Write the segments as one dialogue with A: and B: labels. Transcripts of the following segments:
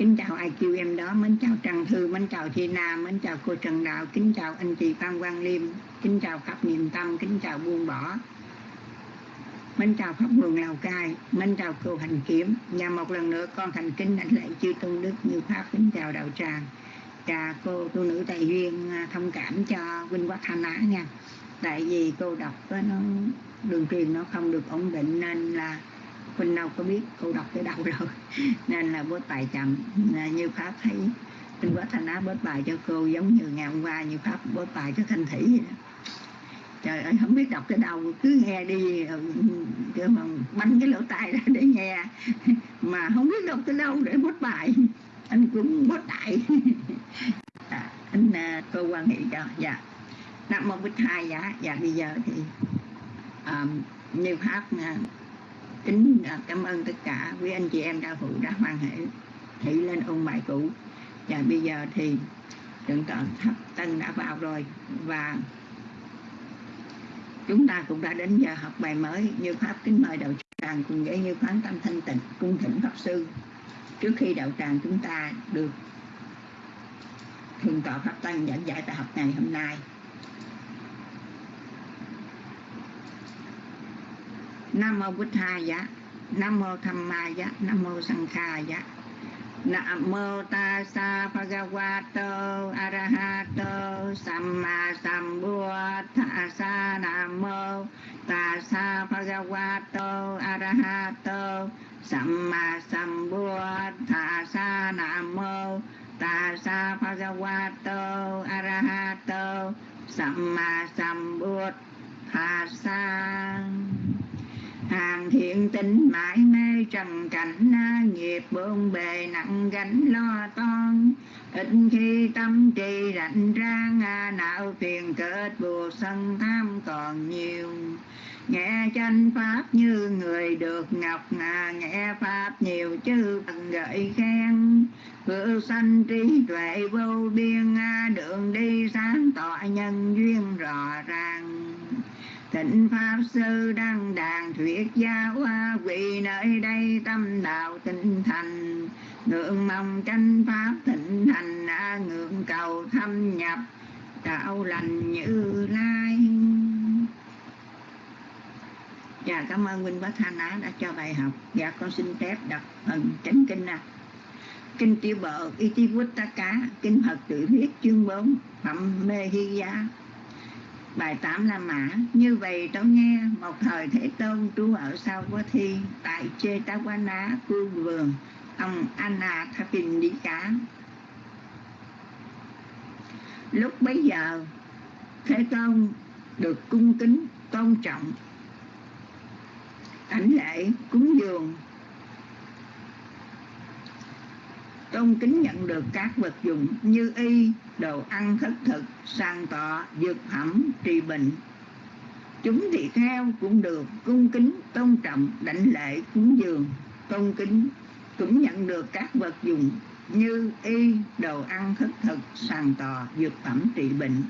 A: kính chào ai em đó. Mến chào trần thư, mến chào thi nam mến chào cô trần đạo, kính chào anh chị phan quang liêm, kính chào khắp niềm tâm, kính chào buông bỏ. Mến chào pháp Mường lào cai, mến chào cô hành kiếm. Và một lần nữa, con thành kính đảnh lễ chư tôn đức như pháp, kính chào đạo tràng. Và cô tu nữ tài duyên à, thông cảm cho vinh quát thanh á nha. Tại vì cô đọc nó, đường truyền nó không được ổn định nên là Quỳnh đâu có biết cô đọc tới đâu rồi. Nên là bớt bài chậm. Như pháp thấy Vinh quá thanh á bớt bài cho cô giống như ngày hôm qua như pháp bớt bài cho thanh thủy vậy đó. Trời ơi không biết đọc tới đâu cứ nghe đi ờ, cứ mà bắn cái lỗ tai ra để nghe. Mà không biết đọc tới đâu để bớt bài. Anh cũng bớt đại. À, anh à, cô quan hệ cho dạ. Nam một bích hai dạ. Dạ bây giờ thì um, như pháp uh, kính cảm ơn tất cả quý anh chị em đạo hữu đã hoan hệ thị lên ôn bài cũ. Và bây giờ thì thượng tọa thấp tân đã vào rồi và chúng ta cũng đã đến giờ học bài mới như pháp kính mời đạo tràng cùng với như quán tâm thanh tịnh cung thỉnh pháp sư. Trước khi đạo tràng chúng ta được thường tọa pháp tăng giảng dạy tại học ngày hôm nay nam mô bút tha giá nam mô tham ma giá nam mô sanh kha giá nam mô ta sa bhagavato, arahato, samma sambuddhassa nam mô ta sa bhagavato, arahato, samma sambuddhassa nam mô ta sa bhagavato, arahato, samma sambuddhassa hàng thiện tính mãi mê trần cảnh nghiệp bộn bề nặng gánh lo toan. Ít khi tâm trì rảnh rang não phiền kết bùa sân tham còn nhiều. Nghe chánh pháp như người được ngọc à, nghe pháp nhiều chư thần gợi khen. Vừa sanh trí tuệ vô biên đường đi sáng tỏ nhân duyên rõ ràng. Thịnh Pháp Sư đăng đàn thuyết giáo Quỳ nơi đây tâm đạo tinh thành. Ngưỡng mong tranh Pháp thịnh thành ngưỡng cầu thâm nhập, đạo lành như lai. Dạ cảm ơn minh Bác Thanh Á đã cho bài học. Dạ con xin phép đọc phần chánh kinh nè. Kinh tiểu bộ Itivuttaka Kinh Phật tự thuyết chương 4 Phẩm Mê Hy Giá Bài 8 La Mã. Như vậy tôi nghe một thời Thế Tôn trú ở sau Quá Thi, Tại Chê Tá Quá Ná Phương Vườn, Ông Anna Thapin Đi Cá Lúc bấy giờ, Thế Tôn được cung kính tôn trọng. Ảnh lễ cúng dường. Tôn kính nhận được các vật dụng như y, đồ ăn thất thực, sang tọa dược phẩm, trị bệnh. Chúng thì theo cũng được, cung kính, tôn trọng, đảnh lễ, cúng dường. Tôn kính, cũng nhận được các vật dụng như y, đồ ăn thất thực sàn tòa dược phẩm, trị bệnh.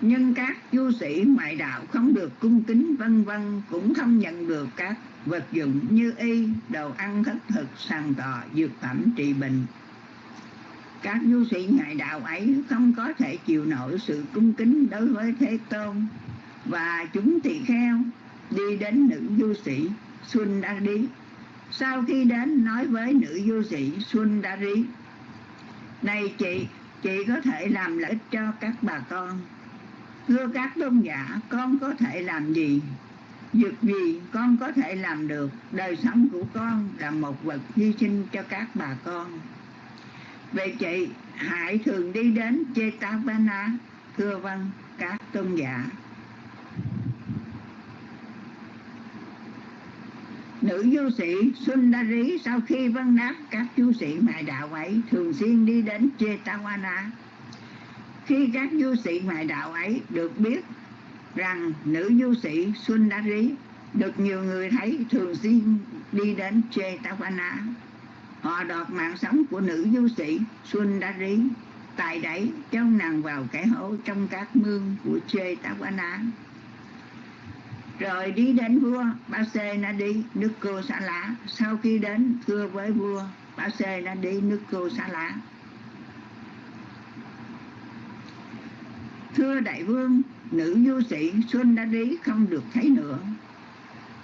A: Nhưng các du sĩ ngoại đạo không được cung kính vân vân, cũng không nhận được các vật dụng như y, đồ ăn thất thực, sàn tọ dược phẩm trị bệnh. Các du sĩ ngoại đạo ấy không có thể chịu nổi sự cung kính đối với thế tôn. Và chúng tỳ kheo đi đến nữ du sĩ xuân đa đi sau khi đến nói với nữ du sĩ xuân đa rí, này chị chị có thể làm lợi ích cho các bà con thưa các tôn giả, con có thể làm gì? Việc gì con có thể làm được? Đời sống của con là một vật hy sinh cho các bà con. Vậy chị, hãy thường đi đến Chetavana thưa vâng các tôn giả. Nữ du sĩ Sundari, sau khi vân đáp các du sĩ ngoại đạo ấy, thường xuyên đi đến Chetavana khi các du sĩ ngoại đạo ấy được biết rằng nữ du sĩ Sundari, được nhiều người thấy thường xuyên đi đến Chetavana. Họ đọt mạng sống của nữ du sĩ Sundari tại đẩy trong nàng vào cái hố trong các mương của Chetavana. rồi đi đến vua ba đi nước cô xá lá sau khi đến thưa với vua ba đi nước cô xá lá thưa đại vương, nữ du sĩ xuân đã đi không được thấy nữa.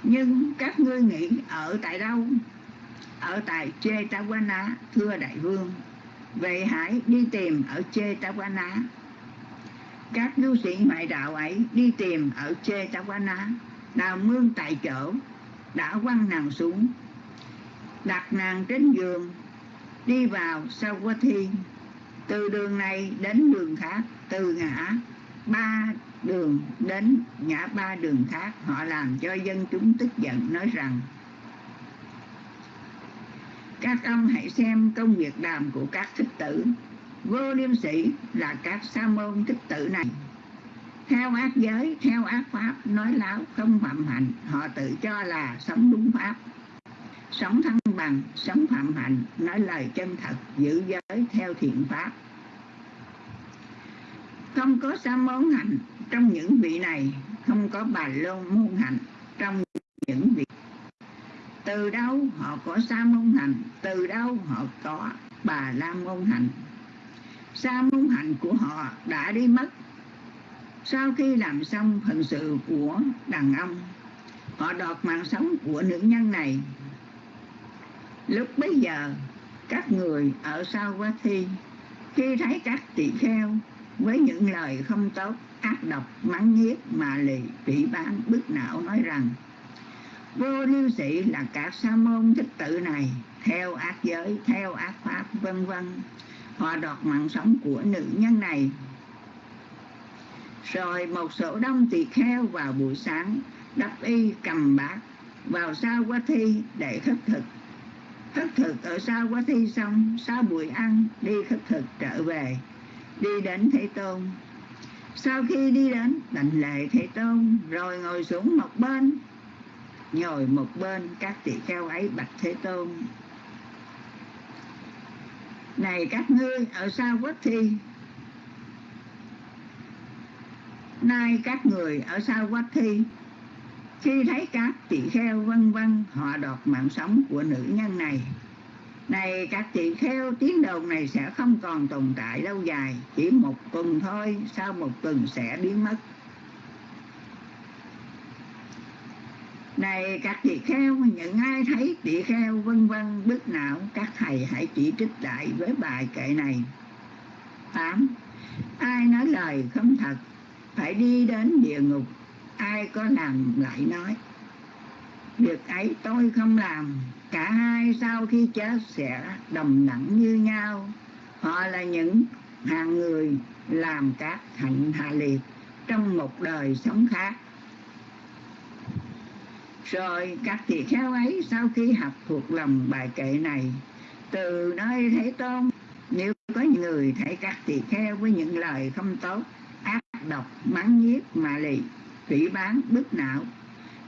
A: Nhưng các ngươi nghĩ ở tại đâu? Ở tại chetawana thưa đại vương. Vậy hãy đi tìm ở chetawana các du sĩ ngoại đạo ấy đi tìm ở chetawana đào mương tại chỗ, đã quăng nàng xuống, đặt nàng trên giường, đi vào sau qua thiên từ đường này đến đường khác, từ ngã ba đường đến ngã ba đường khác, họ làm cho dân chúng tức giận, nói rằng, các ông hãy xem công việc làm của các thích tử. Vô liêm sĩ là các sa môn thích tử này. Theo ác giới, theo ác pháp, nói láo không phạm hạnh, họ tự cho là sống đúng pháp sống thăng bằng, sống phạm hạnh, nói lời chân thật, giữ giới theo thiện pháp. Không có sa môn hạnh trong những vị này không có bà lô môn hạnh trong những vị. Từ đâu họ có sa môn hạnh từ đâu họ có bà la môn hạnh sa môn hạnh của họ đã đi mất. Sau khi làm xong phận sự của đàn ông, họ đọt mạng sống của nữ nhân này lúc bấy giờ, các người ở sau quá thi, khi thấy các tỳ kheo với những lời không tốt, ác độc, mắng nhiếc mà lì bị bán bức não nói rằng, vô lưu sĩ là các sa môn thích tự này, theo ác giới, theo ác pháp, vân vân. Họ đoạt mạng sống của nữ nhân này. Rồi một số đông tỳ kheo vào buổi sáng, đắp y cầm bát, vào sau quá thi để khất thực khất thực ở sau quá thi xong, sau buổi ăn, đi khất thực trở về. Đi đến thế tôn. Sau khi đi đến, đảnh lệ thế tôn, rồi ngồi xuống một bên. Ngồi một bên, các tỳ kheo ấy bạch thế tôn. Này các ngươi, ở sau quá thi. Nay các người, ở sau quá thi khi thấy các tỳ kheo vân vân, họ đoạt mạng sống của nữ nhân này. Này, các tỳ kheo, tiếng đồn này sẽ không còn tồn tại lâu dài, chỉ một tuần thôi, sau một tuần sẽ biến mất. Này, các tỳ kheo, những ai thấy tỳ kheo vân vân bức não, các thầy hãy chỉ trích lại với bài kệ này. 8. Ai nói lời không thật, phải đi đến địa ngục ai có làm lại nói, việc ấy tôi không làm. Cả hai sau khi chết sẽ đồng đẳng như nhau. Họ là những hàng người làm các hạnh hạ liệt trong một đời sống khác. Rồi các tỳ kheo ấy sau khi học thuộc lòng bài kệ này, từ nơi Thế Tôn, nếu có người thấy các tỳ kheo với những lời không tốt, ác độc, mắng nhiếc mà lì phỉ bán bức não.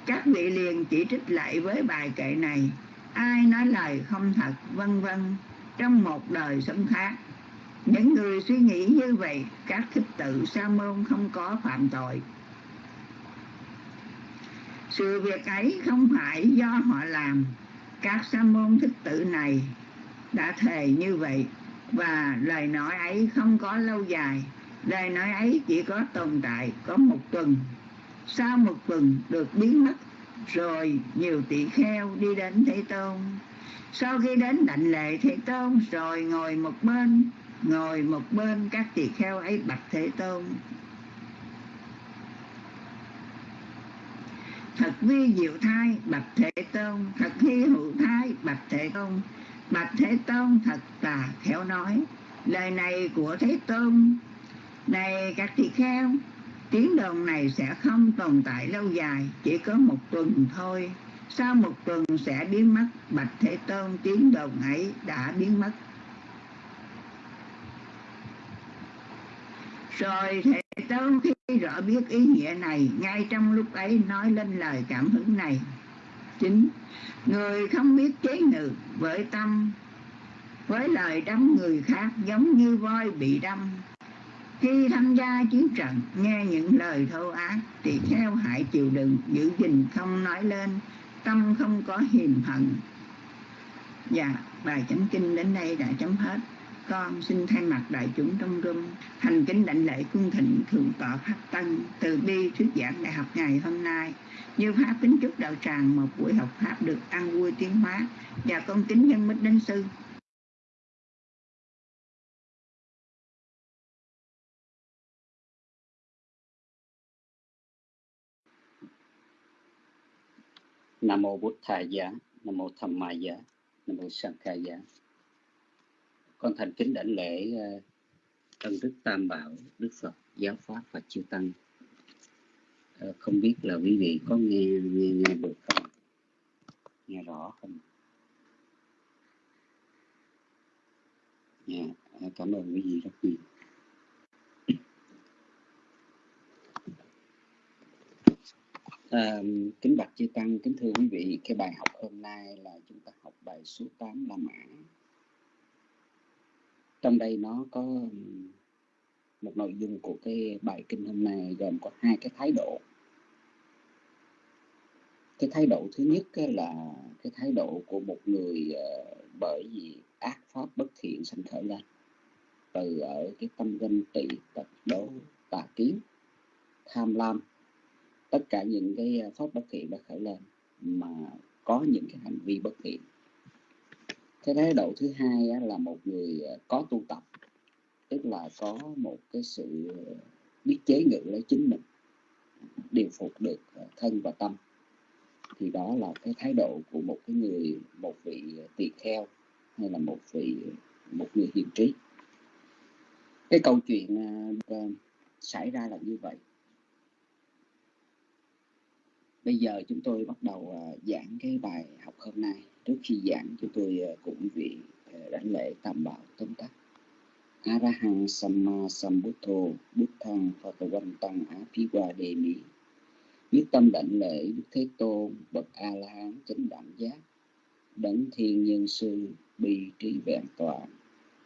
A: Các vị liền chỉ trích lại với bài kệ này. Ai nói lời không thật, vân vân, trong một đời sống khác. Những người suy nghĩ như vậy, các thích tự sa môn không có phạm tội. Sự việc ấy không phải do họ làm. Các sa môn thích tự này đã thề như vậy, và lời nói ấy không có lâu dài. Lời nói ấy chỉ có tồn tại có một tuần sau một tuần được biến mất, rồi nhiều tỷ kheo đi đến thế tôn. Sau khi đến đảnh lệ thế tôn, rồi ngồi một bên, ngồi một bên các tỳ kheo ấy bạch thế tôn. Thật vi diệu thai, bạch thế tôn. Thật hy hữu thai, bạch thế tôn. Bạch thế tôn thật tà khéo nói, lời này của thế tôn. Này các tỳ kheo tiếng đồn này sẽ không tồn tại lâu dài, chỉ có một tuần thôi. Sau một tuần sẽ biến mất, bạch thế tôn tiếng đồn ấy đã biến mất. Rồi thế tôn khi rõ biết ý nghĩa này, ngay trong lúc ấy nói lên lời cảm hứng này. Chính, người không biết chế ngự với tâm, với lời đâm người khác giống như voi bị đâm khi tham gia chiến trận, nghe những lời thô ác, thì theo hại chịu đựng, giữ gìn không nói lên, tâm không có hiềm hận. Và bài chấm kinh đến đây đã chấm hết. Con xin thay mặt đại chúng trong rung, thành kính đảnh lễ cung thịnh thượng tọa pháp tân từ bi thuyết giảng đại học ngày hôm nay. Như pháp kính chúc đạo tràng, một buổi học pháp được ăn vui tiến hóa. Và con kính nhân mít đến sư.
B: Nam mô Bụt Thầy Giá, Nam mô Tham Ma Giá, Nam mô Sang Giá. Con thành kính đảnh lễ ờ, ân Tân Đức Tam Bảo, Đức Phật, Giáo Pháp và Chư Tăng. Ờ, không biết là quý vị có nghe nghe nghe được không? Nghe rõ không? Yeah, cảm ơn quý vị rất nhiều. À, kính bạch chư tăng, kính thưa quý vị, cái bài học hôm nay là chúng ta học bài số 8 La Mã. Trong đây nó có một nội dung của cái bài kinh hôm nay gồm có hai cái thái độ. Cái thái độ thứ nhất là cái thái độ của một người ờ, bởi vì ác pháp bất thiện sanh khởi lên từ ở cái tâm ganh tị tật đố tà kiến tham lam tất cả những cái ờ, pháp bất thiện đã khởi lên mà có những cái hành vi bất thiện. Cái thái độ thứ hai là một người ờ, có tu tập, tức là có một cái sự ờ, biết chế ngự lấy chính mình, điều phục được thân và tâm. Thì đó là cái thái độ của một cái người, một vị tỳ kheo hay là một vị, một người hiền trí. Cái câu chuyện xảy ra là như vậy. Bây giờ chúng tôi bắt đầu uh, giảng cái bài học hôm nay. Trước khi giảng chúng tôi uh, cùng quý vị uh, đảnh lễ tam bảo tóm tắt. Arahang Samma Sambuddho Buddhang Phật-văn-tăng Á-phi-qua đề mỹ Nhất tâm đảnh lễ Đức Thế Tôn Bậc A-la-hán chánh đẳng giác Đấng thiên nhân sư bi trí vẹn toàn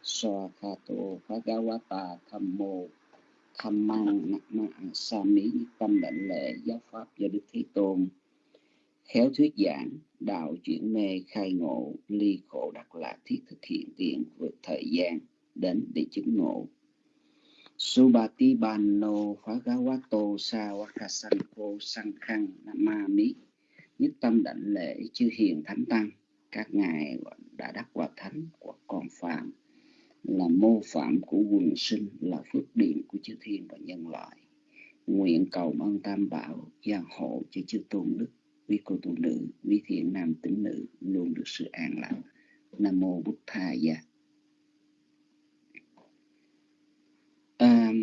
B: Soa Kha Tô Phá Gawata Tham Mô tham mang ma sa mỹ tâm đảnh lễ giáo pháp do đức thế tôn. Khéo thuyết giảng, đạo chuyển mê, khai ngộ, ly khổ đặc lạc thiết thực hiện tiền vượt thời gian đến để chứng ngộ. Subati Bano Phagawato Sawakasanko Sankhang Namami Nhất tâm đảnh lễ chư hiền thánh tăng, Các ngài đã đắc quả thánh của con phạm là mô phạm của quần sinh là phước điển của chư thiên và nhân loại. Nguyện cầu ơn tam bảo gia hộ cho chư tôn đức quý cô tu nữ quý thiện nam tín nữ luôn được sự an lạc. Nam mô bút tha gia. À,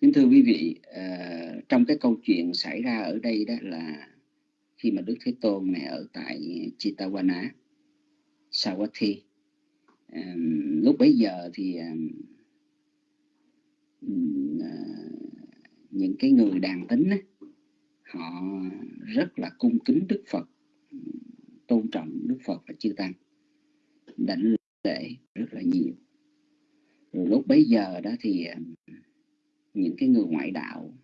B: kính thưa quý vị à, trong cái câu chuyện xảy ra ở đây đó là khi mà đức thế tôn này ở tại Chitawana Lúc bấy giờ thì à, những cái người đàn tính họ rất là cung kính Đức Phật, tôn trọng Đức Phật và chư Tăng, đảnh lễ rất là nhiều. Rồi lúc bấy giờ đó thì những cái người ngoại đạo,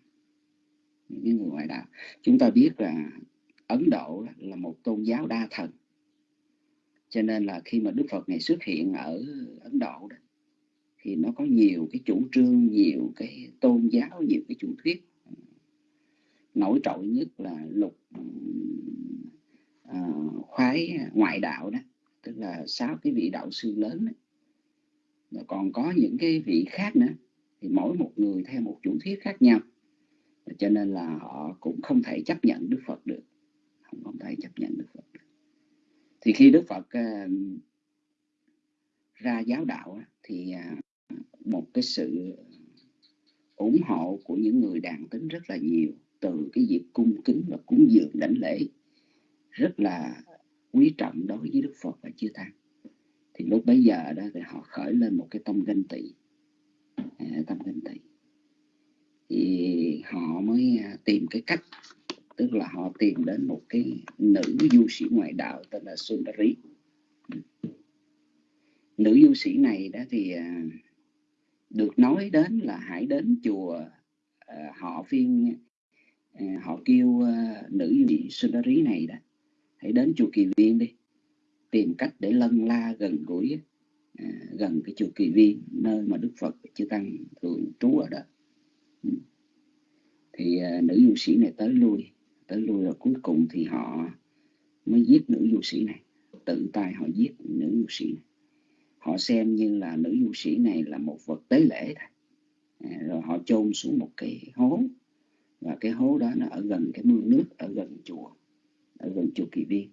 B: những cái người ngoại đạo, chúng ta biết là Ấn Độ là một tôn giáo đa thần cho nên là khi mà Đức Phật này xuất hiện ở Ấn Độ đó thì nó có nhiều cái chủ trương nhiều cái tôn giáo nhiều cái chủ thuyết. Nổi trội nhất là lục à, khoái ngoại đạo đó tức là sáu cái vị đạo sư lớn đó. Rồi còn có những cái vị khác nữa thì mỗi một người theo một chủ thuyết khác nhau. Cho nên là họ cũng không thể chấp nhận Đức Phật được. Không, không thể chấp nhận Đức Phật được thì khi Đức Phật uh, ra giáo đạo thì uh, một cái sự ủng hộ của những người đàn tính rất là nhiều từ cái việc cung kính và cúng dường đảnh lễ rất là quý trọng đối với Đức Phật và chư Tăng. Thì lúc bấy giờ đó thì họ khởi lên một cái tâm ganh tị à, tâm ganh tị. Thì họ mới à, tìm cái cách tức là họ tìm đến một cái nữ du sĩ ngoại đạo tên là Sundari. Nữ du sĩ này đó thì à, được nói đến là hãy đến chùa à, họ phiên à, họ kêu nữ vị Sundari này đó, hãy đến chùa Kỳ Viên đi, tìm cách để lân la gần gũi gần cái chùa Kỳ Viên, nơi mà Đức Phật chư tăng thường trú ở đó. Thì nữ du sĩ này tới lui tới lui rồi. Cuối cùng thì họ mới giết nữ du sĩ này. Tự tay họ giết nữ du sĩ này. Họ xem như là nữ du sĩ này là một vật tế lễ thôi. À, rồi họ chôn xuống một cái hố. Và cái hố đó nó ở gần cái mương nước ở gần chùa ở gần chùa kỳ viên.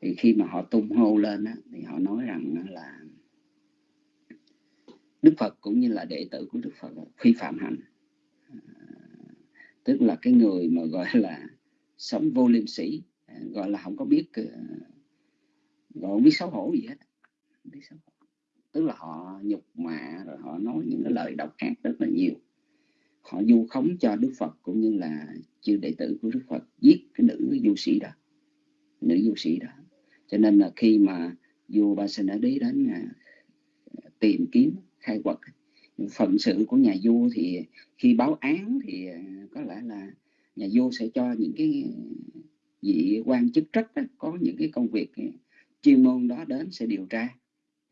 B: Thì khi mà họ tung hô lên á, thì họ nói rằng là Đức Phật cũng như là đệ tử của Đức Phật phi phạm hạnh tức là cái người mà gọi là sống vô liêm sĩ à, gọi là không có biết ờ, gọi không biết xấu hổ gì hết, biết xấu hổ. tức là họ nhục mạ rồi họ nói những cái lời độc ác rất là nhiều họ du khống cho Đức Phật cũng như là chư đệ tử của Đức Phật, giết cái nữ du sĩ đó, nữ du sĩ đó cho nên là khi mà vua Ba Sinh đã Đế đến à, tìm kiếm khai quật phận sự của nhà vua thì khi báo án thì ờ, có lẽ là nhà vua sẽ cho những cái vị quan chức trách đó, có những cái công việc ờ, chuyên môn đó đến sẽ điều tra.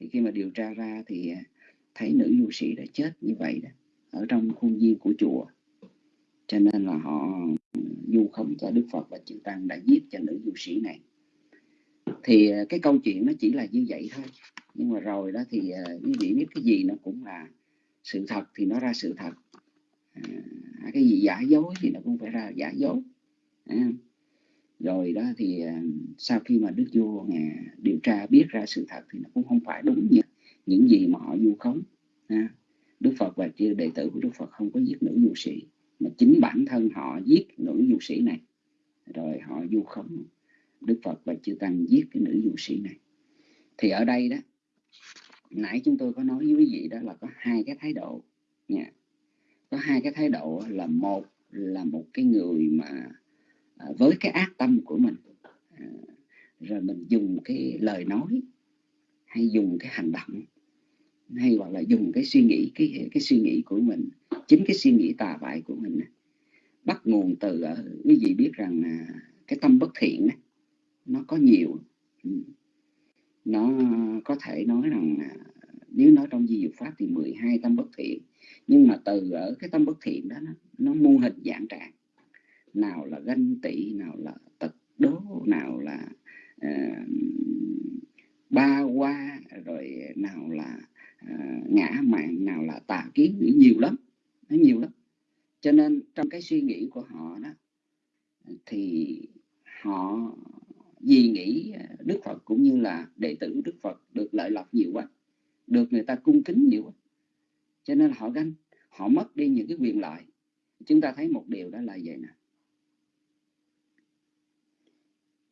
B: Thì khi mà điều tra ra thì ờ, thấy nữ du sĩ đã chết như vậy đó ở trong khuôn viên của chùa. Cho nên là họ du không cho Đức Phật và chư Tăng đã giết cho nữ du sĩ này. Thì cái câu chuyện nó chỉ là như vậy thôi. Nhưng mà rồi đó thì quý vị biết cái gì nó cũng là sự thật thì nó ra sự thật. À, cái gì giả dối thì nó cũng phải ra giả dối. À, rồi đó thì à, sau khi mà đức vua à, điều tra biết ra sự thật thì nó cũng không phải đúng như những gì mà họ vu khống. À, đức phật và chư đệ tử của đức phật không có giết nữ du sĩ mà chính bản thân họ giết nữ du sĩ này. Rồi họ du khống đức phật và chư tăng giết cái nữ du sĩ này. Thì ở đây đó nãy chúng tôi có nói với quý vị đó là có hai cái thái độ nha. Có hai cái thái độ là một là một cái người mà à, với cái ác tâm của mình. À, rồi mình dùng cái lời nói hay dùng cái hành động hay hoặc là dùng cái suy nghĩ, cái cái suy nghĩ của mình, chính cái suy nghĩ tà bại của mình bắt nguồn từ à, quý vị biết rằng cái tâm bất thiện nó có nhiều. Ừ nó có thể nói rằng nếu nói trong di dục pháp thì 12 tâm bất thiện. Nhưng mà từ ở cái tâm bất thiện đó nó, nó mô hình dạng trạng. Nào là ganh tị nào là tật đố nào là uh, ba qua rồi nào là uh, ngã mạng nào là tà kiến nhiều lắm nó nhiều lắm. Cho nên trong cái suy nghĩ của họ đó thì họ vì nghĩ à, Đức Phật cũng như là đệ tử Đức Phật được lợi lộc nhiều quá, được người ta cung kính nhiều quá. Cho nên họ ganh, họ mất đi những cái quyền lợi. Chúng ta thấy một điều đó là vậy nè.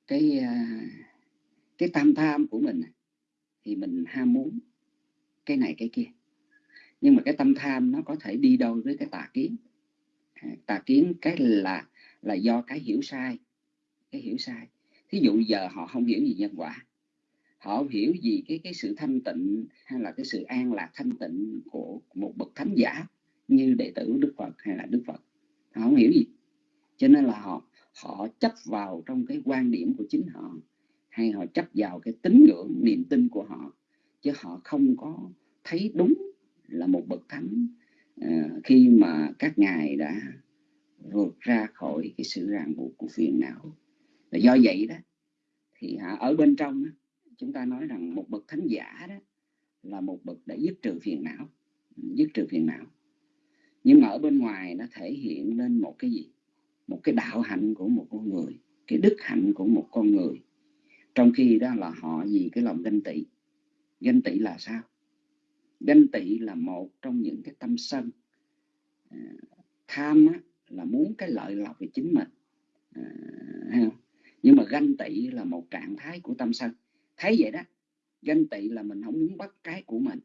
B: Cái à, cái tam tham của mình thì mình ham muốn cái này cái kia. Nhưng mà cái tâm tham nó có thể đi đâu với cái tà kiến? À, tà kiến cái là là do cái hiểu sai, cái hiểu sai thí dụ giờ họ không hiểu gì nhân quả. Họ không hiểu gì cái cái sự thanh tịnh hay là cái sự an lạc thanh tịnh của một bậc thánh giả như đệ tử Đức Phật hay là Đức Phật. Họ không hiểu gì. Cho nên là họ họ chấp vào trong cái quan điểm của chính họ hay họ chấp vào cái tín ngưỡng niềm tin của họ. Chứ họ không có thấy đúng là một bậc thánh à, khi mà các ngài đã vượt ra khỏi cái sự ràng buộc của phiền não và do vậy đó thì hả, ở bên trong đó, chúng ta nói rằng một bậc thánh giả đó là một bậc đã dứt trừ phiền não dứt trừ phiền não. Nhưng mà ở bên ngoài nó thể hiện lên một cái gì? Một cái đạo hạnh của một con người cái đức hạnh của một con người. Trong khi đó là họ vì cái lòng ganh tị. Ganh tị là sao? Ganh tị là một trong những cái tâm sân. À, tham á, là muốn cái lợi lộc về chính mình. À, nhưng mà ganh tị là một trạng thái của tâm sân. Thấy vậy đó ganh tị là mình không muốn bắt cái của mình.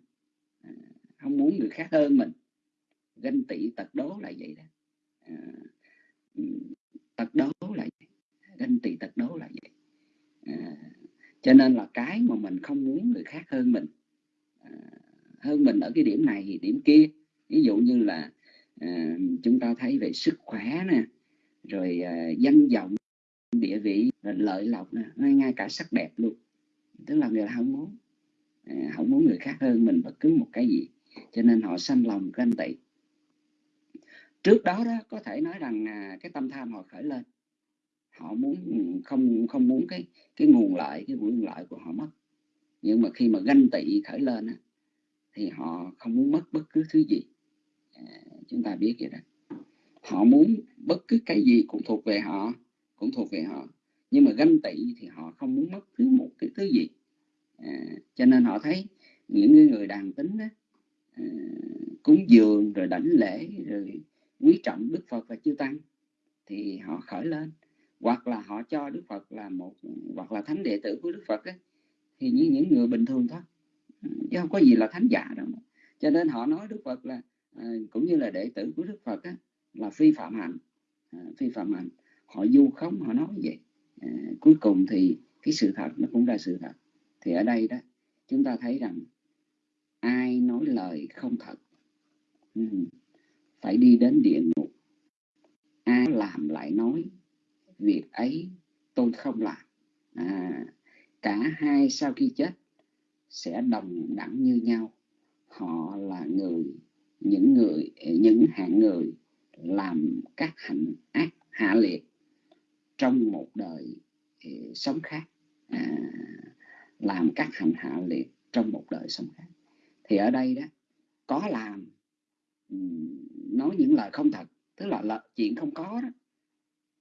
B: À, không muốn người khác hơn mình. Ganh tị tật đố là vậy đó. À, tật đố là vậy. ganh tị tật đố là vậy. À, cho nên là cái mà mình không muốn người khác hơn mình à, hơn mình ở cái điểm này thì điểm kia. Ví dụ như là à, chúng ta thấy về sức khỏe nè rồi à, danh vọng địa vị lợi lộc nè ngay ngay cả sắc đẹp luôn. Tức là người ta không muốn à, không muốn người khác hơn mình bất cứ một cái gì. Cho nên họ sanh lòng ganh tị. Trước đó đó có thể nói rằng à, cái tâm tham họ khởi lên. Họ muốn ừ, không không muốn cái cái nguồn lợi cái nguồn lợi của họ mất. Nhưng mà khi mà ganh tị khởi lên á, thì họ không muốn mất bất cứ thứ gì. À, chúng ta biết vậy đó. Họ muốn bất cứ cái gì cũng thuộc về họ cũng thuộc về họ. Nhưng mà ganh tị thì họ không muốn mất thứ một cái thứ gì. À, cho nên họ thấy những người đàn tính đó, à, cúng dường rồi đảnh lễ rồi quý trọng đức phật và chư tăng thì họ khởi lên. Hoặc là họ cho đức phật là một hoặc là thánh đệ tử của đức phật ấy, thì như những người bình thường thôi. Ừ, chứ không có gì là thánh giả đâu cho nên họ nói đức phật là à, cũng như là đệ tử của đức phật á, là phi phạm hạnh. À, phi phạm hạnh họ du khống họ nói vậy. À, cuối cùng thì cái sự thật nó cũng là sự thật. Thì ở đây đó chúng ta thấy rằng ai nói lời không thật ừ, phải đi đến địa ngục. Ai làm lại nói việc ấy tôi không làm. À, cả hai sau khi chết sẽ đồng đẳng như nhau. Họ là người những người những hạng người làm các hạnh ác hạ liệt trong một đời ờ, sống khác à, làm các hành hạ liệt trong một đời sống khác. Thì ở đây đó có làm nói những lời không thật tức là, là chuyện không có đó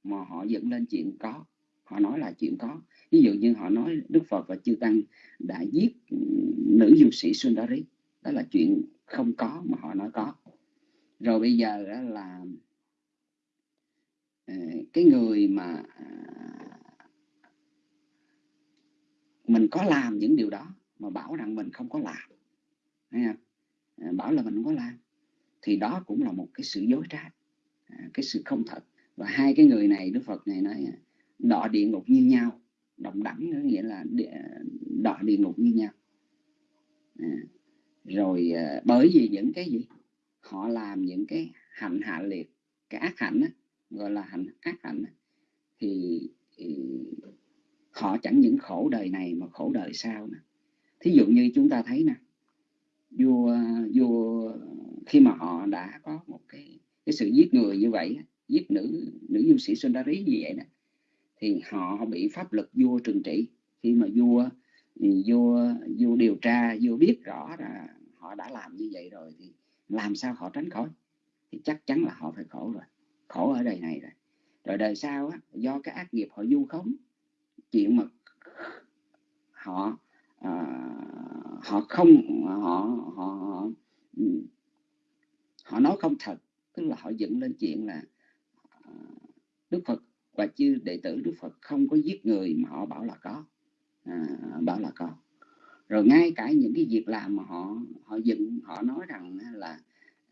B: mà họ dựng lên chuyện có. Họ nói là chuyện có. Ví dụ như họ nói đức phật và chư tăng đã giết nữ du sĩ sundari. Đó là chuyện không có mà họ nói có. Rồi bây giờ đó là Ờ, cái người mà à, mình có làm những điều đó mà bảo rằng mình không có làm Thấy không? Ờ, bảo là mình không có làm thì đó cũng là một cái sự dối trá à, cái sự không thật. Và hai cái người này Đức Phật này nói à, đọ địa ngục như nhau đồng đẳng nghĩa là đọ địa ngục như nhau. À, rồi bởi vì những cái gì? Họ làm những cái hạnh hạ liệt cái ác hạnh á, gọi là hạnh ác hạnh thì, họ chẳng những khổ đời này mà khổ đời sau nè thí dụ như chúng ta thấy nè vua vua khi mà họ đã có một cái cái sự giết người như vậy giết nữ nữ du sĩ Sundari như vậy nè thì họ bị pháp luật vua trừng trị. Khi mà vua vua vua điều tra vua biết rõ là họ đã làm như vậy rồi thì làm sao họ tránh khỏi? Thì chắc chắn là họ phải khổ rồi khổ ở đời này rồi. Rồi đời sau á, do cái ác nghiệp họ du khống chuyện mà họ à, họ không họ họ họ, họ nói không thật tức là họ dựng lên chuyện là ờ, Đức Phật và chư đệ tử Đức Phật không có giết người mà họ bảo là có. À, bảo là có. Rồi ngay cả những cái việc làm mà họ họ dựng họ nói rằng là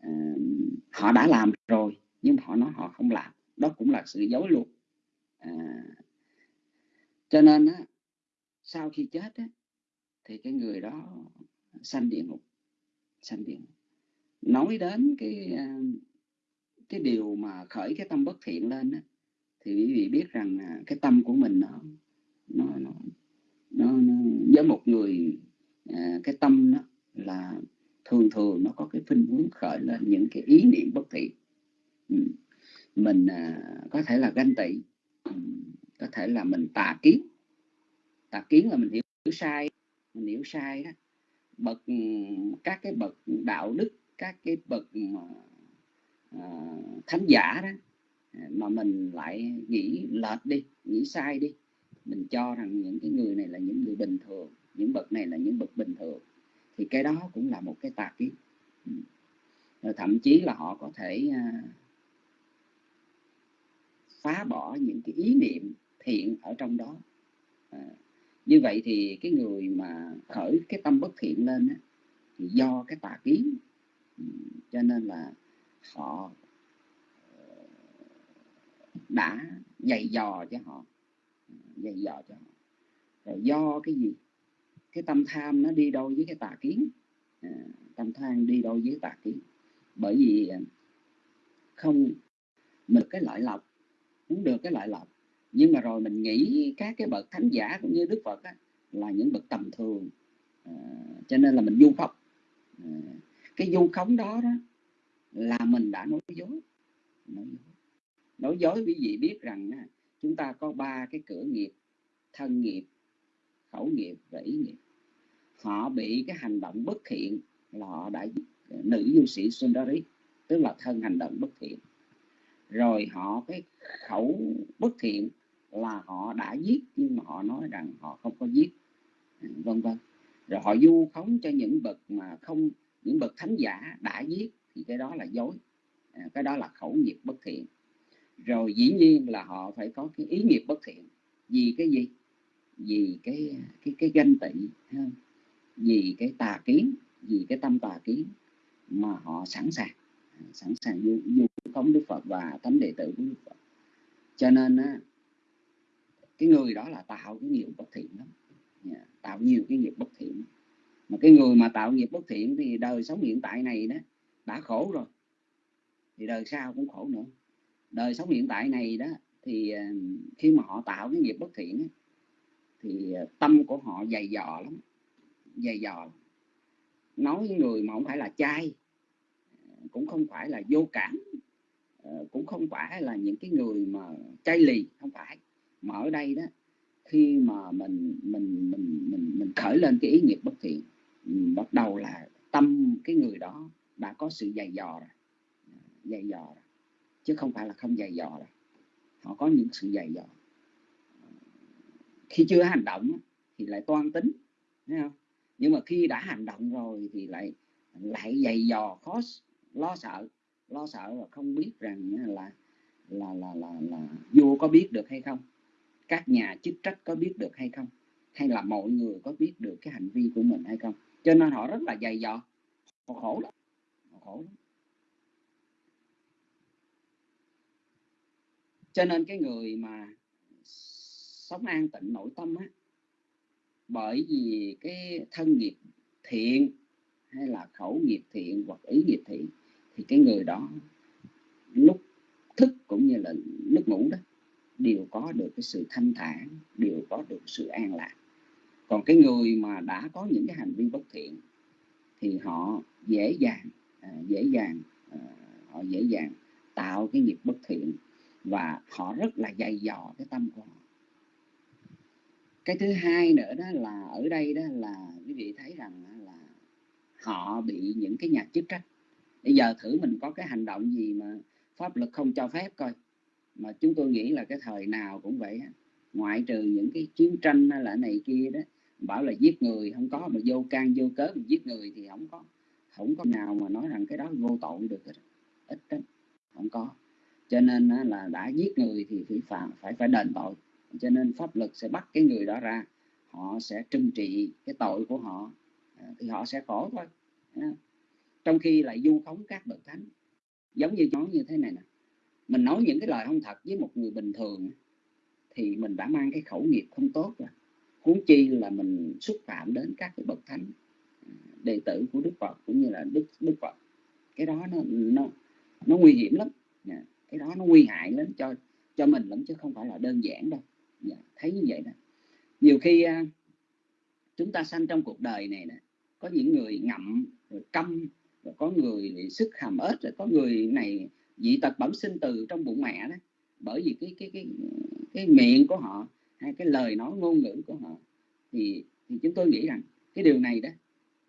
B: uh, họ đã làm rồi nhưng họ nói họ không làm. Đó cũng là sự dối luôn à, cho nên á, sau khi chết á, thì cái người đó sanh địa ngục sanh địa ngục. Nói đến cái à, cái điều mà khởi cái tâm bất thiện lên á, thì quý vị biết rằng cái tâm của mình nó nó nó, nó, nó với một người à, cái tâm đó là thường thường nó có cái khuynh hướng khởi lên những cái ý niệm bất thiện. Ừ. mình à, có thể là ganh tị ừ, có thể là mình tà kiến. Tà kiến là mình hiểu, hiểu sai mình hiểu sai đó. Bậc ừ, các cái bậc đạo đức các cái bậc à, thánh giả đó à, mà mình lại nghĩ lệch đi nghĩ sai đi. Mình cho rằng những cái người này là những người bình thường những bậc này là những bậc bình thường thì cái đó cũng là một cái tà kiến. Rồi thậm chí là họ có thể uh, phá bỏ những cái ý niệm thiện ở trong đó. À, như vậy thì cái người mà khởi cái tâm bất thiện lên á, thì do cái tà kiến. Ừ, cho nên là họ ờ, đã dày dò cho họ ừ, dày dò cho họ. Rồi do cái gì? Cái tâm tham nó đi đôi với cái tà kiến. À, tâm tham đi đôi với tà kiến. Bởi vì à, không mình cái lợi lộc cũng được cái lợi lộc. Nhưng mà rồi mình nghĩ các cái bậc thánh giả cũng như đức phật á, là những bậc tầm thường. À, cho nên là mình du khống à, cái du khống đó đó là mình đã nói dối. Nói dối, nói dối quý vị biết rằng á, chúng ta có ba cái cửa nghiệp thân nghiệp khẩu nghiệp và ý nghiệp. Họ bị cái hành động bất thiện là họ đã nữ du sĩ Sundari tức là thân hành động bất thiện rồi họ cái khẩu bất thiện là họ đã giết nhưng mà họ nói rằng họ không có giết. À, vân vân. Rồi họ du khống cho những bậc mà không những bậc thánh giả đã giết thì cái đó là dối. À, cái đó là khẩu nghiệp bất thiện. Rồi dĩ nhiên là họ phải có cái ý nghiệp bất thiện. Vì cái gì? Vì cái cái cái ganh tị vì cái tà kiến vì cái tâm tà kiến mà họ sẵn sàng à, sẵn sàng du, du phóng đức phật và thánh đệ tử của đức phật. Cho nên á, cái người đó là tạo cái nghiệp bất thiện lắm. Yeah, tạo nhiều cái nghiệp bất thiện. Mà cái người mà tạo nghiệp bất thiện thì đời sống hiện tại này đó đã khổ rồi. Thì đời sau cũng khổ nữa. Đời sống hiện tại này đó thì ờ, khi mà họ tạo cái nghiệp bất thiện thì ờ, tâm của họ dày dò lắm dày dò nói với người mà không phải là trai ờ, cũng không phải là vô cảm cũng không phải là những cái người mà chay lì, không phải. Mà ở đây đó, khi mà mình mình mình mình mình khởi lên cái ý nghiệp bất thiện bắt đầu là tâm cái người đó đã có sự dày dò rồi. Dày dò rồi. chứ không phải là không dày dò rồi. Họ có những sự dày dò. Khi chưa hành động thì lại toan tính, thấy không? Nhưng mà khi đã hành động rồi thì lại lại dày dò, khó lo sợ lo sợ và không biết rằng là là là là là vua có biết được hay không? Các nhà chức trách có biết được hay không? Hay là mọi người có biết được cái hành vi của mình hay không? Cho nên họ rất là dày dò. Họ khổ lắm. Họ khổ lắm. Cho nên cái người mà sống an tịnh nội tâm á, bởi vì cái thân nghiệp thiện hay là khẩu nghiệp thiện hoặc ý nghiệp thiện thì cái người đó lúc thức cũng như là lúc ngủ đó, đều có được cái sự thanh thản, đều có được sự an lạc. Còn cái người mà đã có những cái hành vi bất thiện thì họ dễ dàng à, dễ dàng à, họ dễ dàng tạo cái nghiệp bất thiện và họ rất là dày dò cái tâm của họ. Cái thứ hai nữa đó là ở đây đó là quý vị thấy rằng là họ bị những cái nhà chức trách bây giờ thử mình có cái hành động gì mà pháp luật không cho phép coi. Mà chúng tôi nghĩ là cái thời nào cũng vậy ngoại trừ những cái chiến tranh hay là này kia đó, bảo là giết người, không có, mà vô can, vô cớ mà giết người thì không có không có nào mà nói rằng cái đó vô tội được ít đó không có. Cho nên là đã giết người thì phải phạm, phải phải đền tội. Cho nên pháp luật sẽ bắt cái người đó ra, họ sẽ trừng trị cái tội của họ. À, thì họ sẽ khổ thôi trong khi lại du khống các bậc thánh. Giống như nói như thế này nè. Mình nói những cái lời không thật với một người bình thường thì mình đã mang cái khẩu nghiệp không tốt rồi. Huống chi là mình xúc phạm đến các cái bậc thánh à, đệ tử của đức phật cũng như là đức đức phật. Cái đó nó nó nó nguy hiểm lắm. Dạ, cái đó nó nguy hại lắm cho cho mình lắm chứ không phải là đơn giản đâu. Dạ, thấy như vậy đó nhiều khi à, chúng ta sanh trong cuộc đời này nè, có những người ngậm, rồi câm rồi có người sức hàm ếch rồi, có người này dị tật bẩm sinh từ trong bụng mẹ đó bởi vì cái cái cái cái miệng của họ hay cái lời nói ngôn ngữ của họ thì thì chúng tôi nghĩ rằng cái điều này đó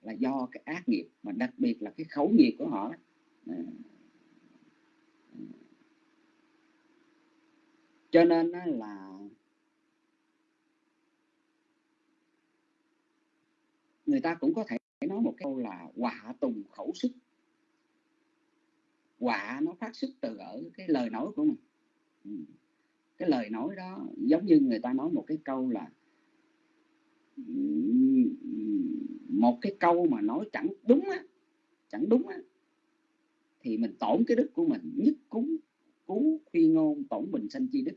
B: là do cái ác nghiệp mà đặc biệt là cái khẩu nghiệp của họ đó. Ờ. Cho nên là người ta cũng có thể nói một câu là quả tùng khẩu sức. Quả nó phát xuất từ ở cái lời nói của mình. Ừ. cái lời nói đó giống như người ta nói một cái câu là một cái câu mà nói chẳng đúng á chẳng đúng á thì mình tổn cái đức của mình nhất cúng cú phi ngôn tổn bình sanh chi đức.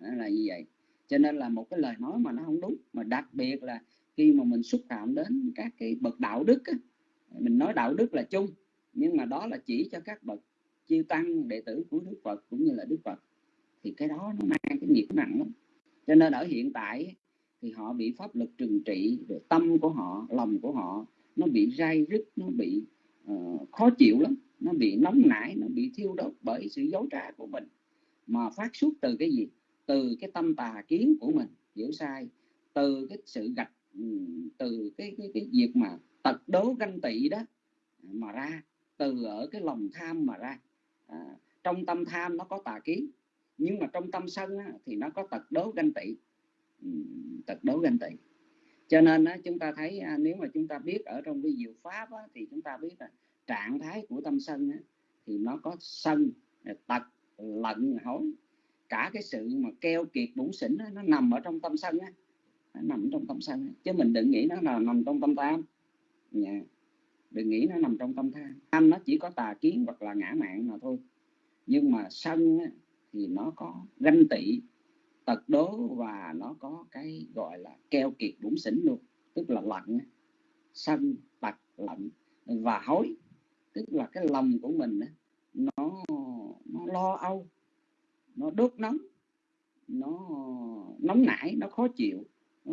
B: À, là như vậy. Cho nên là một cái lời nói mà nó không đúng mà đặc biệt là khi mà mình xúc phạm đến các cái bậc đạo đức á, mình nói đạo đức là chung nhưng mà đó là chỉ cho các bậc chư tăng đệ tử của đức phật cũng như là đức phật thì cái đó nó mang cái nghiệp nặng lắm. Cho nên ở hiện tại thì họ bị pháp lực trừng trị rồi tâm của họ lòng của họ nó bị rai rứt nó bị uh, khó chịu lắm nó bị nóng nảy nó bị thiêu đốt bởi sự dối trá của mình. Mà phát xuất từ cái gì? Từ cái tâm tà kiến của mình hiểu sai từ cái sự gạch từ cái cái cái việc mà tật đố ganh tị đó à, mà ra từ ở cái lòng tham mà ra. À, trong tâm tham nó có tà kiến nhưng mà trong tâm sân á, thì nó có tật đố ganh tị. Tật đố ganh tị. Cho nên á, chúng ta thấy à, nếu mà chúng ta biết ở trong cái diệu pháp á, thì chúng ta biết là trạng thái của tâm sân á, thì nó có sân à, tật lận hối. Cả cái sự mà keo kiệt bủn xỉn á, nó nằm ở trong tâm sân á nó nằm trong tâm sân chứ mình đừng nghĩ nó là nằm trong tâm tham. Yeah. Đừng nghĩ nó nằm trong tâm tham. Tham nó chỉ có tà kiến hoặc là ngã mạng mà thôi. Nhưng mà sân á, thì nó có ganh tị tật đố và nó có cái gọi là keo kiệt bủn xỉn luôn. Tức là lạnh. sân tật lạnh. Và hối tức là cái lòng của mình nó nó lo âu nó đốt nóng nó nóng nảy nó khó chịu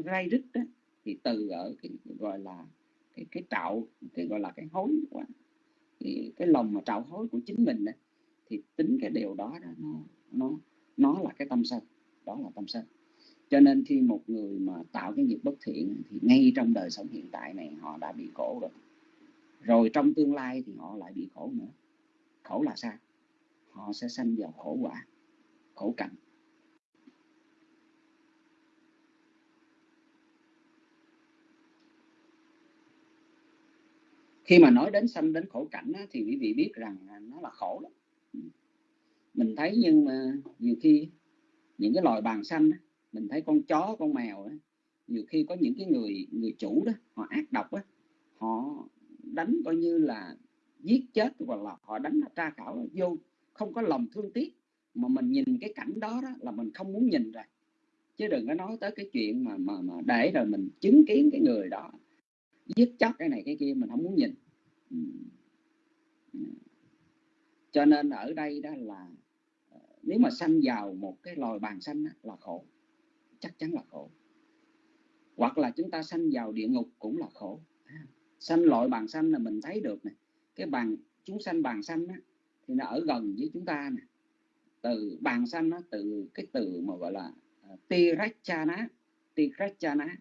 B: gai rít rứt đó thì từ ở cái gọi là cái cái trạo cái gọi là cái hối quá thì cái lòng mà trạo hối của chính mình đó, thì tính cái điều đó, đó nó nó nó là cái tâm sân đó là tâm sân. Cho nên khi một người mà tạo cái nghiệp bất thiện thì ngay trong đời sống hiện tại này họ đã bị khổ rồi. Rồi trong tương lai thì họ lại bị khổ nữa. Khổ là sao? Họ sẽ sanh vào khổ quả khổ cảnh. Khi mà nói đến sanh đến khổ cảnh á, thì quý vị biết rằng nó là khổ lắm. Mình thấy nhưng mà nhiều khi những cái loài bàn xanh á, mình thấy con chó con mèo á, nhiều khi có những cái người người chủ đó họ ác độc á họ đánh coi như là giết chết hoặc là họ đánh là tra khảo vô không có lòng thương tiếc. Mà mình nhìn cái cảnh đó, đó là mình không muốn nhìn rồi. Chứ đừng có nói tới cái chuyện mà mà mà để rồi mình chứng kiến cái người đó giết chóc cái này cái kia mình không muốn nhìn. Ừ. Ừ. Cho nên ở đây đó là ờ, nếu mà sanh vào một cái loài bàn sanh là khổ. Chắc chắn là khổ. Hoặc là chúng ta sanh vào địa ngục cũng là khổ. À, sanh loại bàn sanh là mình thấy được này cái bàn chúng sanh bàn sanh á, thì nó ở gần với chúng ta nè. Từ bàn sanh nó từ cái từ mà gọi là ờ, tirachana tirachana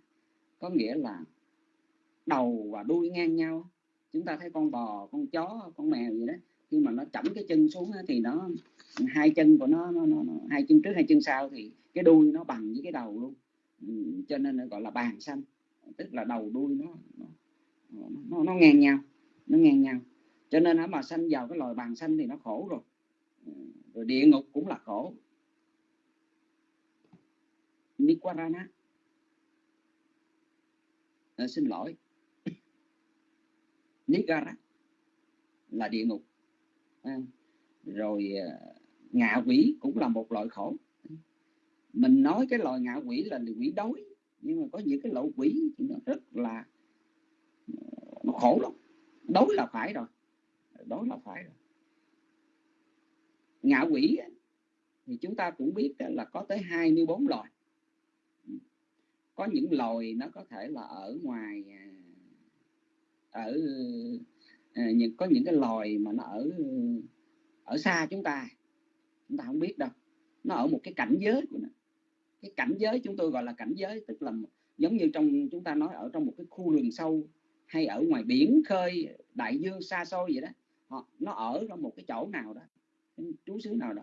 B: có nghĩa là đầu và đuôi ngang nhau. Chúng ta thấy con bò con chó con mèo gì đó khi mà nó chẩm cái chân xuống thì nó hai chân của nó, nó, nó, nó hai chân trước hai chân sau thì cái đuôi nó bằng với cái đầu luôn. Ừ, cho nên nó gọi là bàn xanh tức là đầu đuôi nó nó, nó, nó ngang nhau nó ngang nhau. Cho nên nó mà sanh vào cái loài bàn xanh thì nó khổ rồi. Ừ, rồi địa ngục cũng là khổ. Nikwarana à, ờ, xin lỗi. Nigara là địa ngục. À, rồi à, ngạ quỷ cũng là một loại khổ. Mình nói cái loài ngạ quỷ là quỷ đói nhưng mà có những cái loại quỷ thì nó rất là ờ, nó khổ lắm. Đói là phải rồi. Đói là phải rồi. Ngạ quỷ thì chúng ta cũng biết là có tới 24 loài. Có những loài nó có thể là ở ngoài à, ở ờ, những, có những cái loài mà nó ở ở xa chúng ta chúng ta không biết đâu. Nó ở một cái cảnh giới của nó. Cái cảnh giới chúng tôi gọi là cảnh giới, tức là giống như trong, chúng ta nói ở trong một cái khu rừng sâu hay ở ngoài biển khơi, đại dương xa xôi vậy đó. Họ, nó ở trong một cái chỗ nào đó trú xứ nào đó.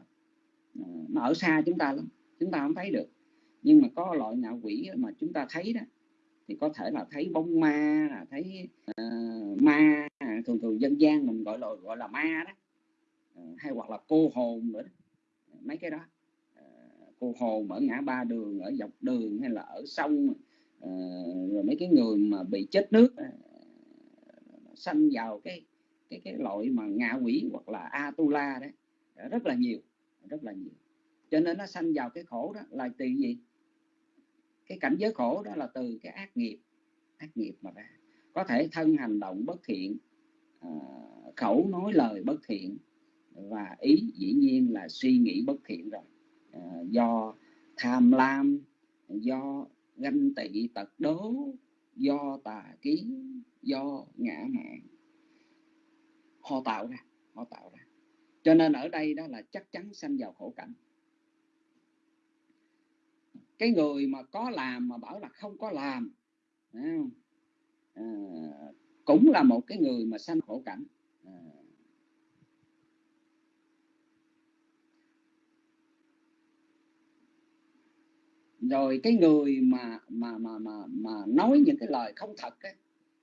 B: Ờ, nó ở xa chúng ta lắm, chúng ta không thấy được. Nhưng mà có loại ngạo quỷ mà chúng ta thấy đó thì có thể là thấy bóng ma là thấy uh, ma thường thường dân gian mình gọi là gọi là ma đó. Uh, hay hoặc là cô hồn nữa đó. mấy cái đó. Uh, cô hồn ở ngã ba đường ở dọc đường hay là ở sông uh, rồi mấy cái người mà bị chết nước uh, sanh vào cái cái cái loại mà ngạ quỷ hoặc là atula đấy rất là nhiều rất là nhiều. Cho nên nó sanh vào cái khổ đó là từ gì? Cái cảnh giới khổ đó là từ cái ác nghiệp ác nghiệp mà ra. Có thể thân hành động bất thiện ờ, khẩu nói lời bất thiện và ý dĩ nhiên là suy nghĩ bất thiện rồi. Ờ, do tham lam, do ganh tị tật đố, do tà kiến, do ngã mạn họ tạo ra, họ tạo ra. Cho nên ở đây đó là chắc chắn sanh vào khổ cảnh cái người mà có làm mà bảo là không có làm? À, cũng là một cái người mà sanh khổ cảnh. À, rồi cái người mà mà mà mà mà nói những cái lời không thật ấy,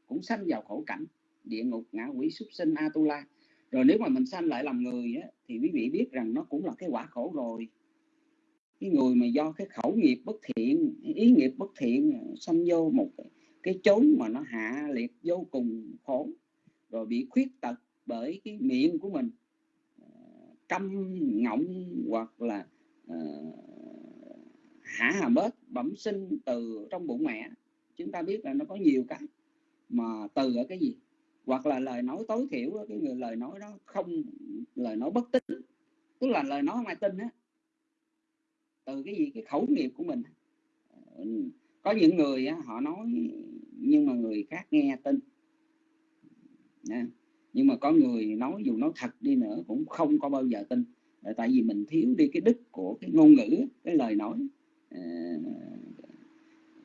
B: cũng sanh vào khổ cảnh địa ngục ngã quỷ súc sinh atula rồi nếu mà mình sanh lại làm người ấy, thì quý vị biết rằng nó cũng là cái quả khổ rồi cái người mà do cái khẩu nghiệp bất thiện ý nghiệp bất thiện sanh vô một cái, cái chốn mà nó hạ liệt vô cùng khổ rồi bị khuyết tật bởi cái miệng của mình ờ, câm ngọng hoặc là uh, hả hà bớt bẩm sinh từ trong bụng mẹ. Chúng ta biết là nó có nhiều cái mà từ ở cái gì? Hoặc là lời nói tối thiểu cái người lời nói đó không lời nói bất tín tức là lời nói không ai tin á từ cái gì, cái khẩu nghiệp của mình. Có những người họ nói, nhưng mà người khác nghe tin. Nè. nhưng mà có người nói dù nói thật đi nữa cũng không có bao giờ tin. Ờ, tại vì mình thiếu đi cái đức của cái ngôn ngữ, cái lời nói. Ờ,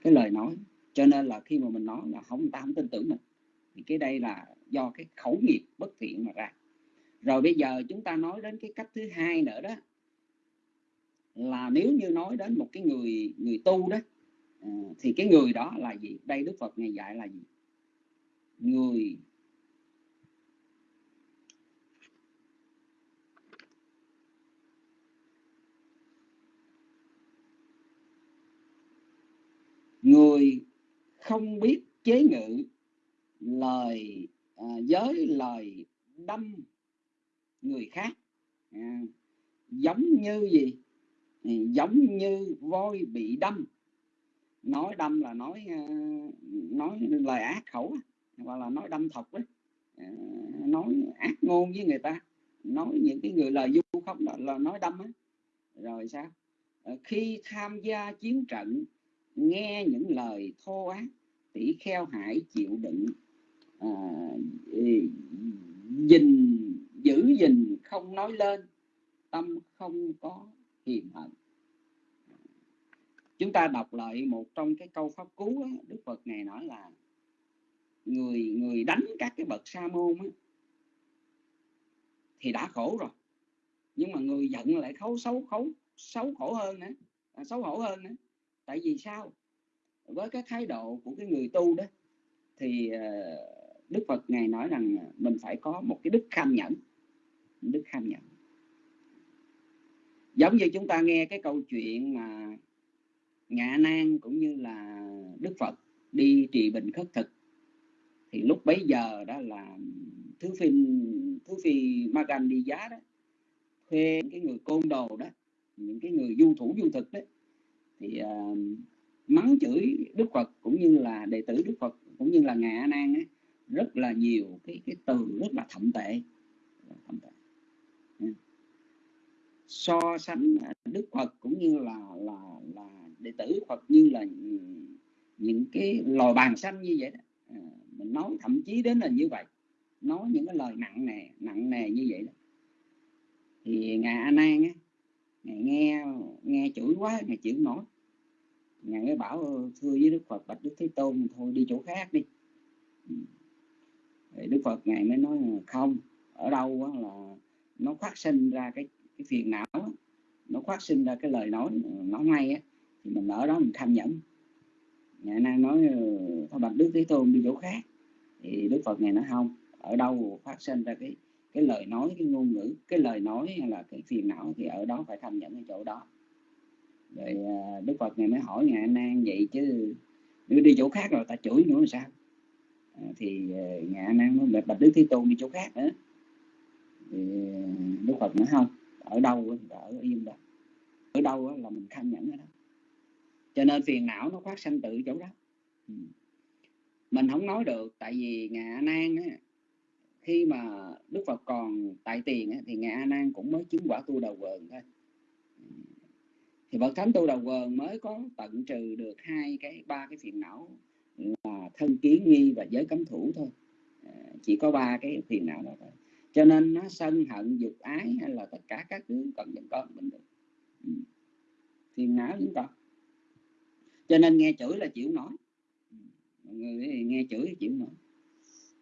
B: cái lời nói. Cho nên là khi mà mình nói là không, ta không tin tưởng mình, thì cái đây là do cái khẩu nghiệp bất thiện mà ra. Rồi bây giờ chúng ta nói đến cái cách thứ hai nữa đó là nếu như nói đến một cái người người tu đó à, thì cái người đó là gì? Đây đức phật ngày dạy là gì? Người người không biết chế ngự lời à, giới lời đâm người khác à, giống như gì? Giống như voi bị đâm. Nói đâm là nói ờ, nói lời ác khẩu hoặc là nói đâm thọc đấy ờ, nói ác ngôn với người ta nói những cái người lời du không là, là nói đâm ấy. rồi sao? Ờ, khi tham gia chiến trận nghe những lời thô ác tỷ kheo hải chịu đựng à, giữ gìn không nói lên tâm không có hiềm hận chúng ta đọc lại một trong cái câu pháp cú đó, đức phật này nói là người người đánh các cái bậc sa môn á, thì đã khổ rồi. Nhưng mà người giận lại khấu xấu khấu xấu khổ hơn nữa à, xấu hổ hơn nữa tại vì sao? Với cái thái độ của cái người tu đó thì ờ, đức phật ngài nói rằng mình phải có một cái đức kham nhẫn. Đức kham nhẫn giống như chúng ta nghe cái câu chuyện mà ngạ nan cũng như là đức phật đi trì bình khất thực. Thì lúc bấy giờ đó là thứ phi thứ phi magan đi giá đó thuê cái người côn đồ đó những cái người du thủ du thực đó thì uh, mắng chửi đức phật cũng như là đệ tử đức phật cũng như là ngạ nan ấy, rất là nhiều cái cái từ rất là thậm tệ thậm tệ so sánh à, đức phật cũng như là là là đệ tử phật như là ừ, những cái lò bàn xanh như vậy đó. À, mình nói thậm chí đến là như vậy nói những cái lời nặng nề nặng nề như vậy đó. Thì ngài a nan á ngài nghe nghe chửi quá ngài chịu nói ngài mới bảo thưa với đức phật bạch đức thế tôn thôi đi chỗ khác đi. Ừ. Thì đức phật ngài mới nói không ở đâu là nó phát sinh ra cái cái phiền não nó phát sinh ra cái lời nói ờ, nó ngay á thì mình ở đó mình tham nhẫn. Ngày nay nói ờ, thôi bạch đức thế tôn đi chỗ khác thì đức phật này nói không ở đâu phát sinh ra cái cái lời nói cái ngôn ngữ cái lời nói hay là cái phiền não thì ở đó phải tham nhẫn ở chỗ đó. Rồi ờ, đức phật này mới hỏi ngài nan vậy chứ nếu đi chỗ khác rồi ta chửi nữa là sao? À, thì à, ngài nan nói bạch đức thế tôn đi chỗ khác nữa. Thì đức phật nói không ở đâu ở yên đó ở đâu là mình tham nhẫn ở đó. Cho nên phiền não nó phát sanh tự chỗ đó. Ừ. mình không nói được tại vì ngài a nan á, khi mà đức phật còn tại tiền á, thì ngài a nan cũng mới chứng quả tu đầu quần thôi. Ừ. Thì bậc thánh tu đầu quần mới có tận trừ được hai cái ba cái phiền não là thân kiến nghi và giới cấm thủ thôi. À, chỉ có ba cái phiền não đó thôi cho nên nó sân hận, dục ái hay là tất cả các thứ cần vẫn con mình được. Ừ. phiền não vẫn còn cho nên nghe chửi là chịu nói ừ. người nghe chửi chịu nói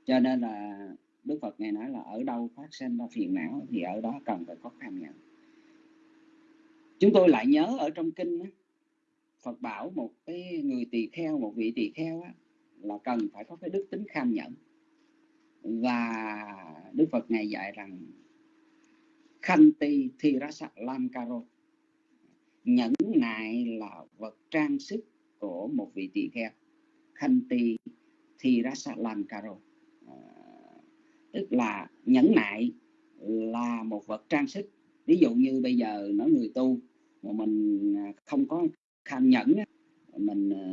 B: cho nên là đức phật ngài nói là ở đâu phát sinh ra phiền não thì ở đó cần phải có tham nhận chúng tôi lại nhớ ở trong kinh Phật bảo một cái người tỳ kheo, một vị tỳ kheo là cần phải có cái đức tính kham nhẫn và Đức Phật ngài dạy rằng Khanti lam Lamkaro nhẫn nại là vật trang sức của một vị tỳ kheo. Khanti Thirasa Lamkaro à, tức là nhẫn nại là một vật trang sức. Ví dụ như bây giờ nói người tu mà mình à, không có kham nhẫn mình à,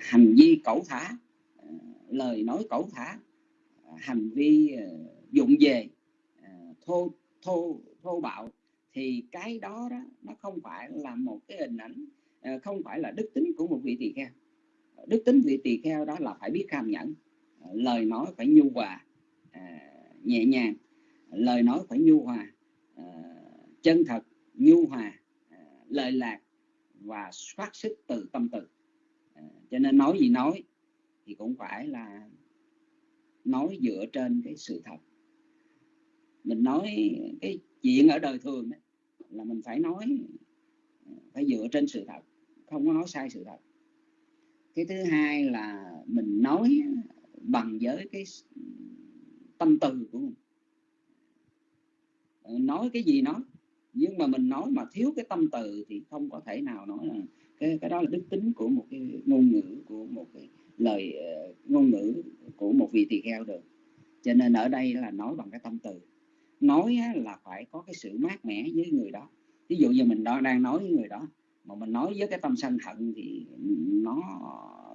B: hành vi cẩu thả à, lời nói cẩu thả hành vi ờ, dụng về ờ, thô thô thô bạo, thì cái đó đó nó không phải là một cái hình ảnh ờ, không phải là đức tính của một vị tỳ kheo. Đức tính vị tỳ kheo đó là phải biết kham nhẫn lời nói phải nhu hòa nhẹ nhàng, lời nói phải nhu hòa chân thật, nhu hòa lời lạc và phát xuất từ tâm từ. Cho nên nói gì nói thì cũng phải là nói dựa trên cái sự thật. Mình nói cái chuyện ở đời thường đó, là mình phải nói phải dựa trên sự thật không có nói sai sự thật. Cái thứ hai là mình nói bằng với cái tâm từ của mình. Ờ, nói cái gì nói nhưng mà mình nói mà thiếu cái tâm từ thì không có thể nào nói là cái cái đó là đức tính của một cái ngôn ngữ của một cái lời ờ, ngôn ngữ của một vị tỳ kheo được. Cho nên ở đây là nói bằng cái tâm từ. Nói là phải có cái sự mát mẻ với người đó. Ví dụ như mình đang nói với người đó mà mình nói với cái tâm sân hận thì nó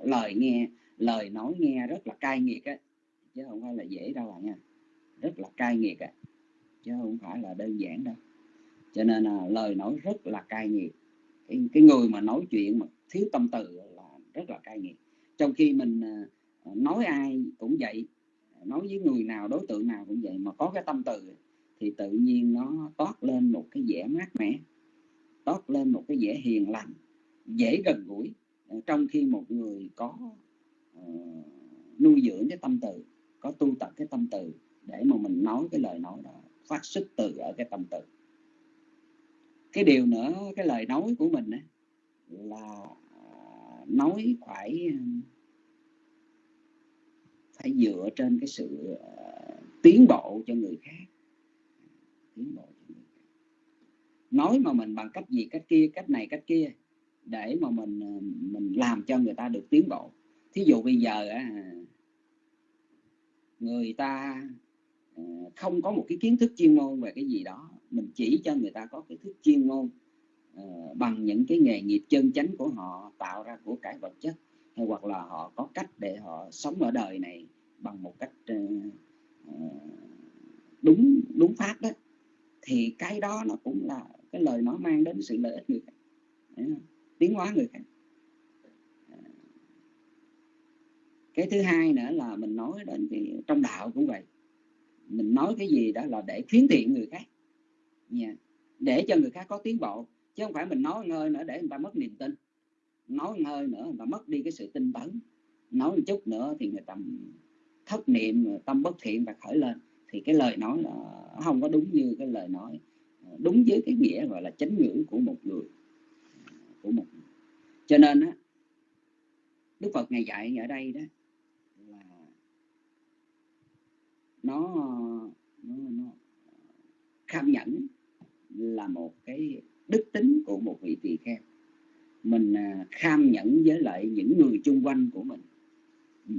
B: lời nghe lời nói nghe rất là cay nghiệt á. Chứ không phải là dễ đâu bạn nha. Rất là cay nghiệt á. Chứ không phải là đơn giản đâu. Cho nên là lời nói rất là cay nghiệt. Cái, cái người mà nói chuyện mà thiếu tâm từ là rất là cay nghiệt trong khi mình à, à, nói ai cũng vậy nói với người nào đối tượng nào cũng vậy mà có cái tâm từ thì tự nhiên nó toát lên một cái vẻ mát mẻ toát lên một cái vẻ hiền lành dễ gần gũi à, trong khi một người có uh, nuôi dưỡng cái tâm từ có tu tập cái tâm từ để mà mình nói cái lời nói đó phát xuất từ ở cái tâm từ. Cái điều nữa cái lời nói của mình ấy, là nói phải ờ, phải dựa trên cái sự ờ, tiến bộ cho người khác. Tiến bộ cho người khác. Nói mà mình bằng cách gì, cách kia, cách này, cách kia, để mà mình ờ, mình làm cho người ta được tiến bộ. Thí dụ bây giờ người ta không có một cái kiến thức chuyên môn về cái gì đó, mình chỉ cho người ta có cái thức chuyên môn. Ờ, bằng những cái nghề nghiệp chân chánh của họ, tạo ra của cải vật chất, hay hoặc là họ có cách để họ sống ở đời này bằng một cách ờ, ờ, đúng đúng pháp đó, thì cái đó nó cũng là cái lời nó mang đến sự lợi ích người khác tiến hóa người khác. Cái thứ hai nữa là mình nói đến cái trong đạo cũng vậy. Mình nói cái gì đó là để khuyến thiện người khác, nha. Để cho người khác có tiến bộ chứ không phải mình nói ngơi nữa để người ta mất niềm tin. Nói ngơi nữa người ta mất đi cái sự tin tấn nói một chút nữa thì người ta thất niệm tâm bất thiện và khởi lên. Thì cái lời nói là không có đúng như cái lời nói ờ, đúng với cái nghĩa gọi là chánh ngữ của một người của một người. cho nên á đức phật ngày dạy ở đây đó là nó nó, nó ờ, kham nhẫn là một cái đức tính của một vị tỳ kheo. Mình à, kham nhẫn với lại những người chung quanh của mình. Ừ.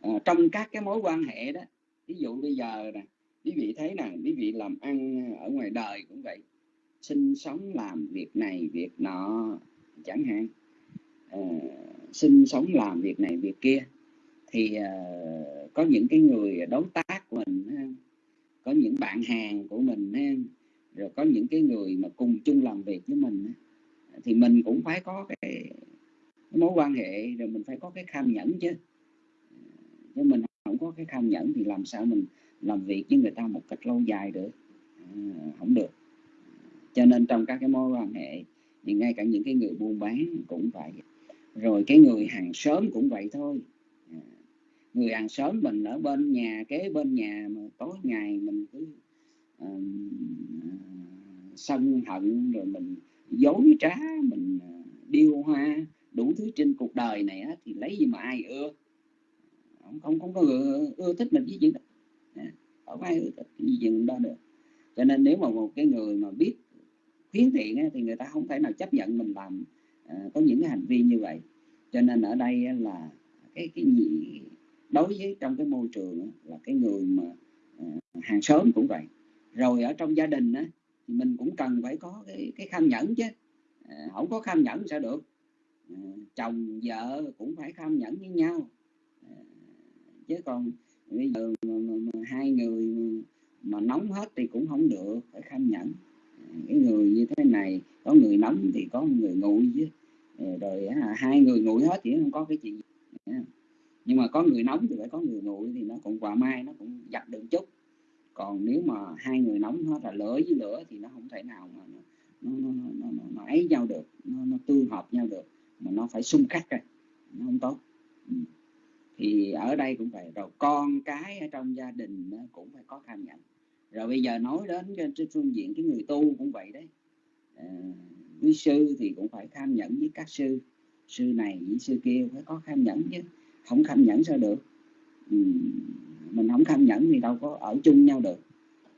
B: À, trong các cái mối quan hệ đó ví dụ bây giờ nè quý vị thấy nè quý vị làm ăn ở ngoài đời cũng vậy sinh sống làm việc này việc nọ chẳng hạn. À, sinh sống làm việc này việc kia thì à, có những cái người đối tác của mình có những bạn hàng của mình rồi có những cái người mà cùng chung làm việc với mình thì mình cũng phải có cái, cái mối quan hệ rồi mình phải có cái kham nhẫn chứ. Chứ mình không có cái kham nhẫn thì làm sao mình làm việc với người ta một cách lâu dài được? À, không được. Cho nên trong các cái mối quan hệ thì ngay cả những cái người buôn bán cũng vậy. Rồi cái người hàng xóm cũng vậy thôi. À, người hàng xóm mình ở bên nhà kế bên nhà mà tối ngày mình cứ sân hận rồi mình dối trá mình ờ, điêu hoa đủ thứ trên cuộc đời này á, thì lấy gì mà ai ưa? Không không, không có ưa, ưa thích mình với chuyện đó. À, không ai ưa thích gì chuyện đó được. Cho nên nếu mà một cái người mà biết khuyến thiện á, thì người ta không thể nào chấp nhận mình làm à, có những cái hành vi như vậy. Cho nên ở đây á, là cái cái gì đối với trong cái môi trường á, là cái người mà à, hàng xóm cũng vậy rồi ở trong gia đình á, thì mình cũng cần phải có cái cái kham nhẫn chứ. À, không có kham nhẫn sao được. À, chồng vợ cũng phải kham nhẫn với nhau. À, chứ còn bây giờ mà, mà, mà hai người mà nóng hết thì cũng không được phải kham nhẫn. À, cái người như thế này có người nóng thì có người nguội chứ. À, rồi à, hai người nguội hết thì không có cái chuyện à, nhưng mà có người nóng thì phải có người nguội thì nó cũng quả mai nó cũng giặt được chút còn nếu mà hai người nóng hết là lửa với lửa thì nó không thể nào mà nó nó, nó, nó, nó, nó ấy nhau được nó, nó tương hợp nhau được mà nó phải xung khắc rồi nó không tốt. Ừ. thì ở đây cũng vậy rồi con cái ở trong gia đình cũng phải có tham nhận. Rồi bây giờ nói đến trên phương diện cái người tu cũng vậy đấy. Ờ, à, quý sư thì cũng phải tham nhẫn với các sư. Sư này với sư kia phải có tham nhẫn chứ không tham nhẫn sao được. Ừ, mình không tham nhẫn thì đâu có ở chung nhau được.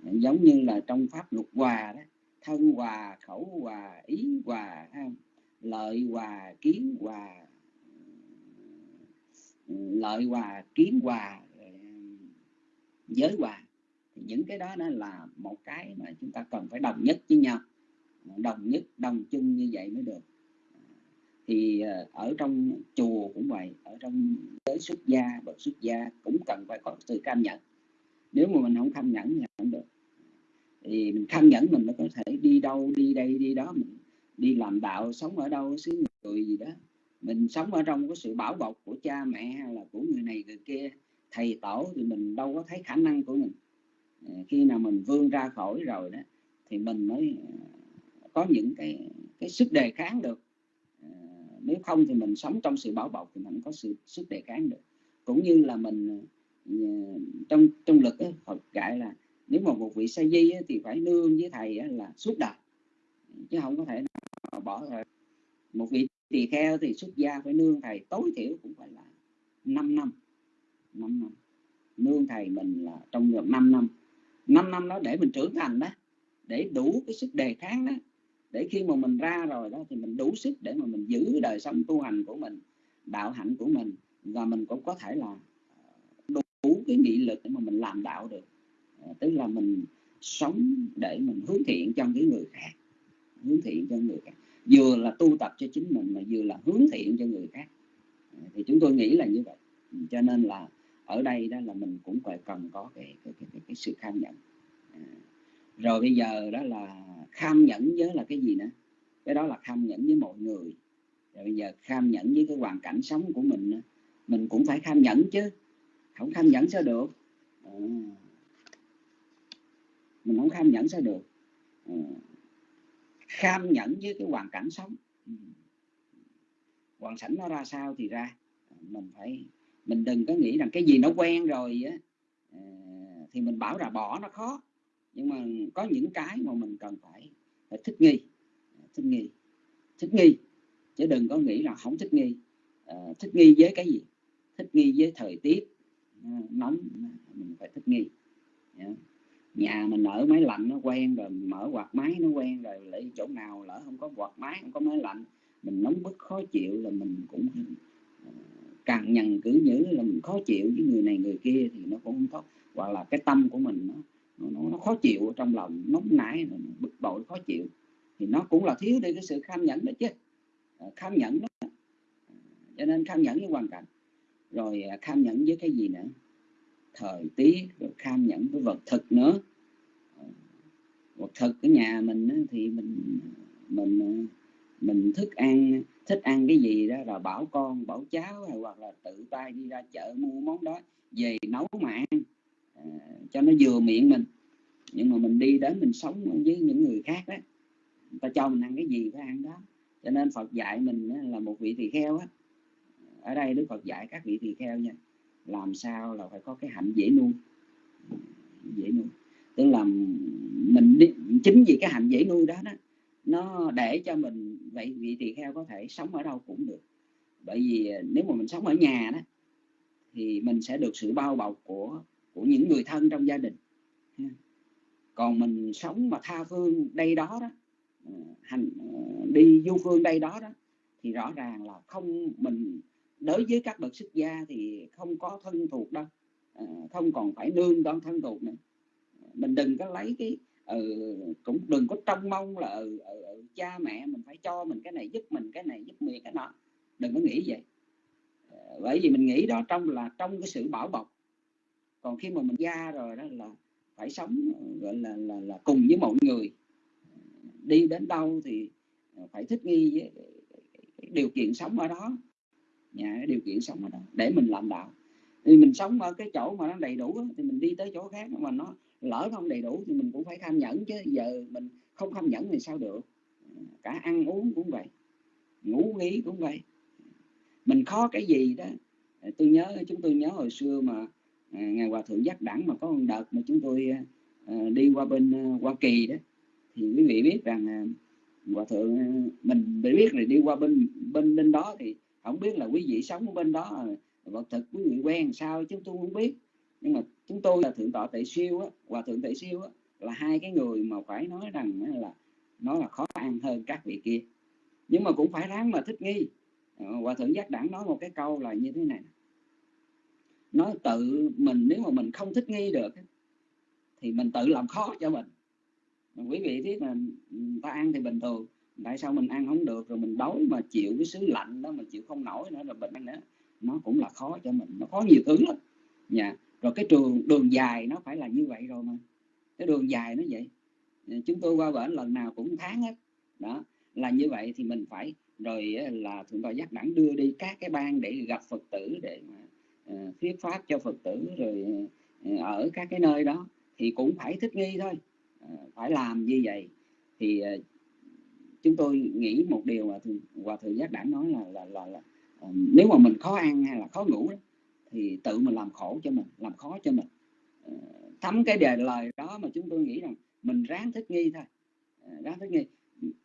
B: Giống như là trong pháp luật hòa đó, thân hòa, khẩu hòa, ý hòa lợi hòa, kiến hòa, lợi hòa, kiến hòa, giới hòa. Thì những cái đó đó là một cái mà chúng ta cần phải đồng nhất với nhau. Đồng nhất, đồng chung như vậy mới được thì ờ, ở trong chùa cũng vậy, ở trong giới xuất gia, bậc xuất gia cũng cần phải có sự cam nhẫn nếu mà mình không cam nhẫn thì không được. Thì mình cam nhẫn mình mới có thể đi đâu, đi đây, đi đó, mình đi làm đạo, sống ở đâu, xứ người gì đó. Mình sống ở trong cái sự bảo bọc của cha mẹ hay là của người này người kia, thầy tổ thì mình đâu có thấy khả năng của mình. Ờ, khi nào mình vươn ra khỏi rồi đó, thì mình mới ờ, có những cái cái sức đề kháng được nếu không thì mình sống trong sự bảo bọc thì mình có sự sức đề kháng được. Cũng như là mình ờ, trong trong lực ấy, Phật dạy là nếu mà một vị sa di ấy, thì phải nương với thầy ấy, là suốt đời chứ không có thể nào bỏ rồi một vị tỳ kheo thì xuất gia phải nương thầy tối thiểu cũng phải là 5 năm. 5 năm. Nương thầy mình là trong vòng 5 năm. 5 năm đó để mình trưởng thành đó để đủ cái sức đề kháng đó để khi mà mình ra rồi đó thì mình đủ sức để mà mình giữ đời sống tu hành của mình đạo hạnh của mình. Và mình cũng có thể là ờ, đủ cái nghị lực để mà mình làm đạo được. Ờ, tức là mình sống để mình hướng thiện cho những người khác. Hướng thiện cho người khác. Vừa là tu tập cho chính mình mà vừa là hướng thiện cho người khác. Ờ, thì chúng tôi nghĩ là như vậy. Cho nên là ở đây đó là mình cũng phải cần có cái cái, cái, cái, cái sự kham nhận rồi bây giờ đó là kham nhẫn với là cái gì nữa? Cái đó là kham nhẫn với mọi người. Rồi bây giờ kham nhẫn với cái hoàn cảnh sống của mình nữa. mình cũng phải kham nhẫn chứ. Không kham nhẫn sao được? À. mình không kham nhẫn sao được? À. kham nhẫn với cái hoàn cảnh sống. Ừ. Hoàn cảnh nó ra sao thì ra. Mình phải, mình đừng có nghĩ rằng cái gì nó quen rồi á. À, thì mình bảo là bỏ nó khó nhưng mà có những cái mà mình cần phải phải thích nghi. À, thích nghi. Thích nghi. Chứ đừng có nghĩ là không thích nghi. À, thích nghi với cái gì? Thích nghi với thời tiết. À, nóng. À, mình phải thích nghi. Yeah. nhà mình ở máy lạnh nó quen rồi mở quạt máy nó quen rồi lại chỗ nào lỡ không có quạt máy không có máy lạnh mình nóng bức khó chịu là mình cũng uh, càng nhằn cử nhữ là mình khó chịu với người này người kia thì nó cũng không tốt hoặc là cái tâm của mình nó nó, nó khó chịu trong lòng nóng nảy bực bội khó chịu. Thì nó cũng là thiếu đi cái sự kham nhẫn đó chứ. À, kham nhẫn đó. À, cho nên kham nhẫn với hoàn cảnh. Rồi à, kham nhẫn với cái gì nữa? Thời tiết rồi kham nhẫn với vật thực nữa. Vật thực ở nhà mình thì mình mình mình thức ăn thích ăn cái gì đó là bảo con bảo cháu hay hoặc là tự tay đi ra chợ mua món đó về nấu mà ăn à, cho nó vừa miệng mình. Nhưng mà mình đi đến mình sống với những người khác đó người ta cho mình ăn cái gì phải ăn đó. Cho nên Phật dạy mình là một vị tỳ kheo á. Ở đây Đức Phật dạy các vị tỳ kheo nha làm sao là phải có cái hạnh dễ nuôi. Dễ nuôi. Tức là mình đi, chính vì cái hạnh dễ nuôi đó đó nó để cho mình vậy vị tỳ kheo có thể sống ở đâu cũng được. Bởi vì nếu mà mình sống ở nhà đó thì mình sẽ được sự bao bọc của của những người thân trong gia đình. Còn mình sống mà tha phương đây đó đó ờ, hành ờ, đi du phương đây đó đó thì rõ ràng là không mình đối với các bậc xuất gia thì không có thân thuộc đâu ờ, không còn phải nương con thân thuộc nữa. Mình đừng có lấy cái ừ, cũng đừng có trông mong là ừ, ừ, ừ, cha mẹ mình phải cho mình cái này giúp mình cái này giúp mình cái nọ. Đừng có nghĩ vậy. Bởi vì mình nghĩ đó trong là trong cái sự bảo bọc còn khi mà mình ra rồi đó là phải sống gọi là là, là cùng với mọi người. Đi đến đâu thì phải thích nghi với điều kiện sống ở đó. Nhà cái điều kiện sống ở đó để mình làm đạo. Thì mình sống ở cái chỗ mà nó đầy đủ thì mình đi tới chỗ khác mà nó lỡ không đầy đủ thì mình cũng phải tham nhẫn chứ giờ mình không tham nhẫn thì sao được. Cả ăn uống cũng vậy ngủ nghỉ cũng vậy. Mình khó cái gì đó. Tôi nhớ chúng tôi nhớ hồi xưa mà À, ngài hòa thượng giác đẳng mà có một đợt mà chúng tôi à, đi qua bên à, hoa kỳ đó. Thì quý vị biết rằng hòa thượng mình biết là đi qua bên bên bên đó thì không biết là quý vị sống bên đó vật thực quý vị quen sao chúng tôi không biết. Nhưng mà chúng tôi là thượng tọa tệ siêu á, hòa thượng tệ siêu á, là hai cái người mà phải nói rằng là nó là khó ăn hơn các vị kia. Nhưng mà cũng phải ráng mà thích nghi. Hòa thượng giác đẳng nói một cái câu là như thế này nó tự mình, nếu mà mình không thích nghi được thì mình tự làm khó cho mình. Quý vị biết là ừ, ta ăn thì bình thường, tại sao mình ăn không được rồi mình đói mà chịu cái xứ lạnh đó mà chịu không nổi nữa là bệnh nữa, nó cũng là khó cho mình, nó khó nhiều thứ lắm. Nhà rồi cái trường, đường dài nó phải là như vậy rồi mà. Cái đường dài nó vậy. Ừ, chúng tôi qua bển lần nào cũng tháng hết. Đó, là như vậy thì mình phải, rồi là thượng tọa giác đẳng đưa đi các cái bang để gặp phật tử để mà Ờ, thuyết pháp cho phật tử rồi ờ, ở các cái nơi đó thì cũng phải thích nghi thôi. Ờ, phải làm như vậy thì chúng tôi nghĩ một điều mà hòa thượng giác đẳng nói là là là, là nếu mà mình khó ăn hay là khó ngủ đó, thì tự mình làm khổ cho mình làm khó cho mình. Thấm cái đề lời đó mà chúng tôi nghĩ rằng mình ráng thích nghi thôi. Ráng thích nghi.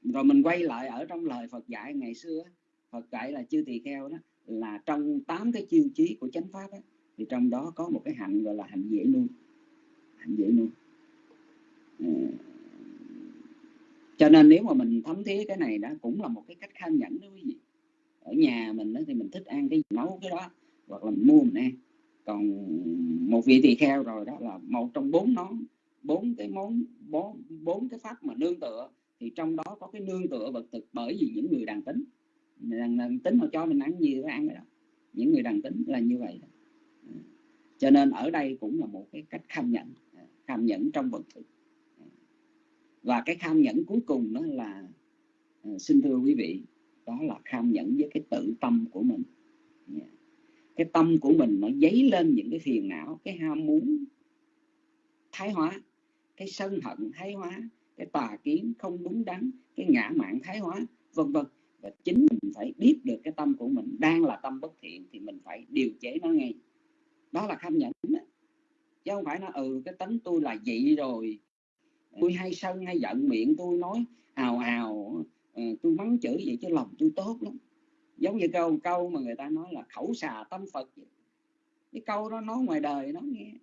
B: Rồi mình quay lại ở trong lời Phật dạy ngày xưa Phật dạy là chư tỳ kheo đó là trong tám cái chiêu chí của chánh pháp ấy, thì trong đó có một cái hạnh gọi là hạnh dễ nuôi. Hạnh dễ nuôi. Ờ, cho nên nếu mà mình thấm thía cái này đó cũng là một cái cách kham nhẫn đó quý vị ở nhà mình đó thì mình thích ăn cái nấu cái đó hoặc là mình mua mình ăn. Còn một vị tỳ kheo rồi đó là một trong bốn món bốn cái món bốn bốn cái pháp mà nương tựa thì trong đó có cái nương tựa vật thực bởi vì những người đàn tính đàn, đàn tính họ cho mình ăn gì phải ăn cái đó. Những người đàn tính là như vậy đó. Ừ. cho nên ở đây cũng là một cái cách kham nhẫn à, kham nhẫn trong vật thực. À. Và cái kham nhẫn cuối cùng đó là à, xin thưa quý vị đó là kham nhẫn với cái tự tâm của mình. Dạ. Cái tâm của mình nó dấy lên những cái phiền não cái ham muốn thái hóa cái sân hận thái hóa cái tà kiến không đúng đắn cái ngã mạn thái hóa vân vân. Và chính mình phải biết được cái tâm của mình đang là tâm bất thiện thì mình phải điều chế nó ngay. Đó là kham nhẫn đó. chứ không phải nó ừ cái tính tôi là vậy rồi. Tôi hay sân, hay giận miệng tôi nói, ào ào ờ, tôi mắng chửi vậy chứ lòng tôi tốt lắm. Giống như câu câu mà người ta nói là khẩu xà tâm phật cái câu đó nói ngoài đời nó nghe.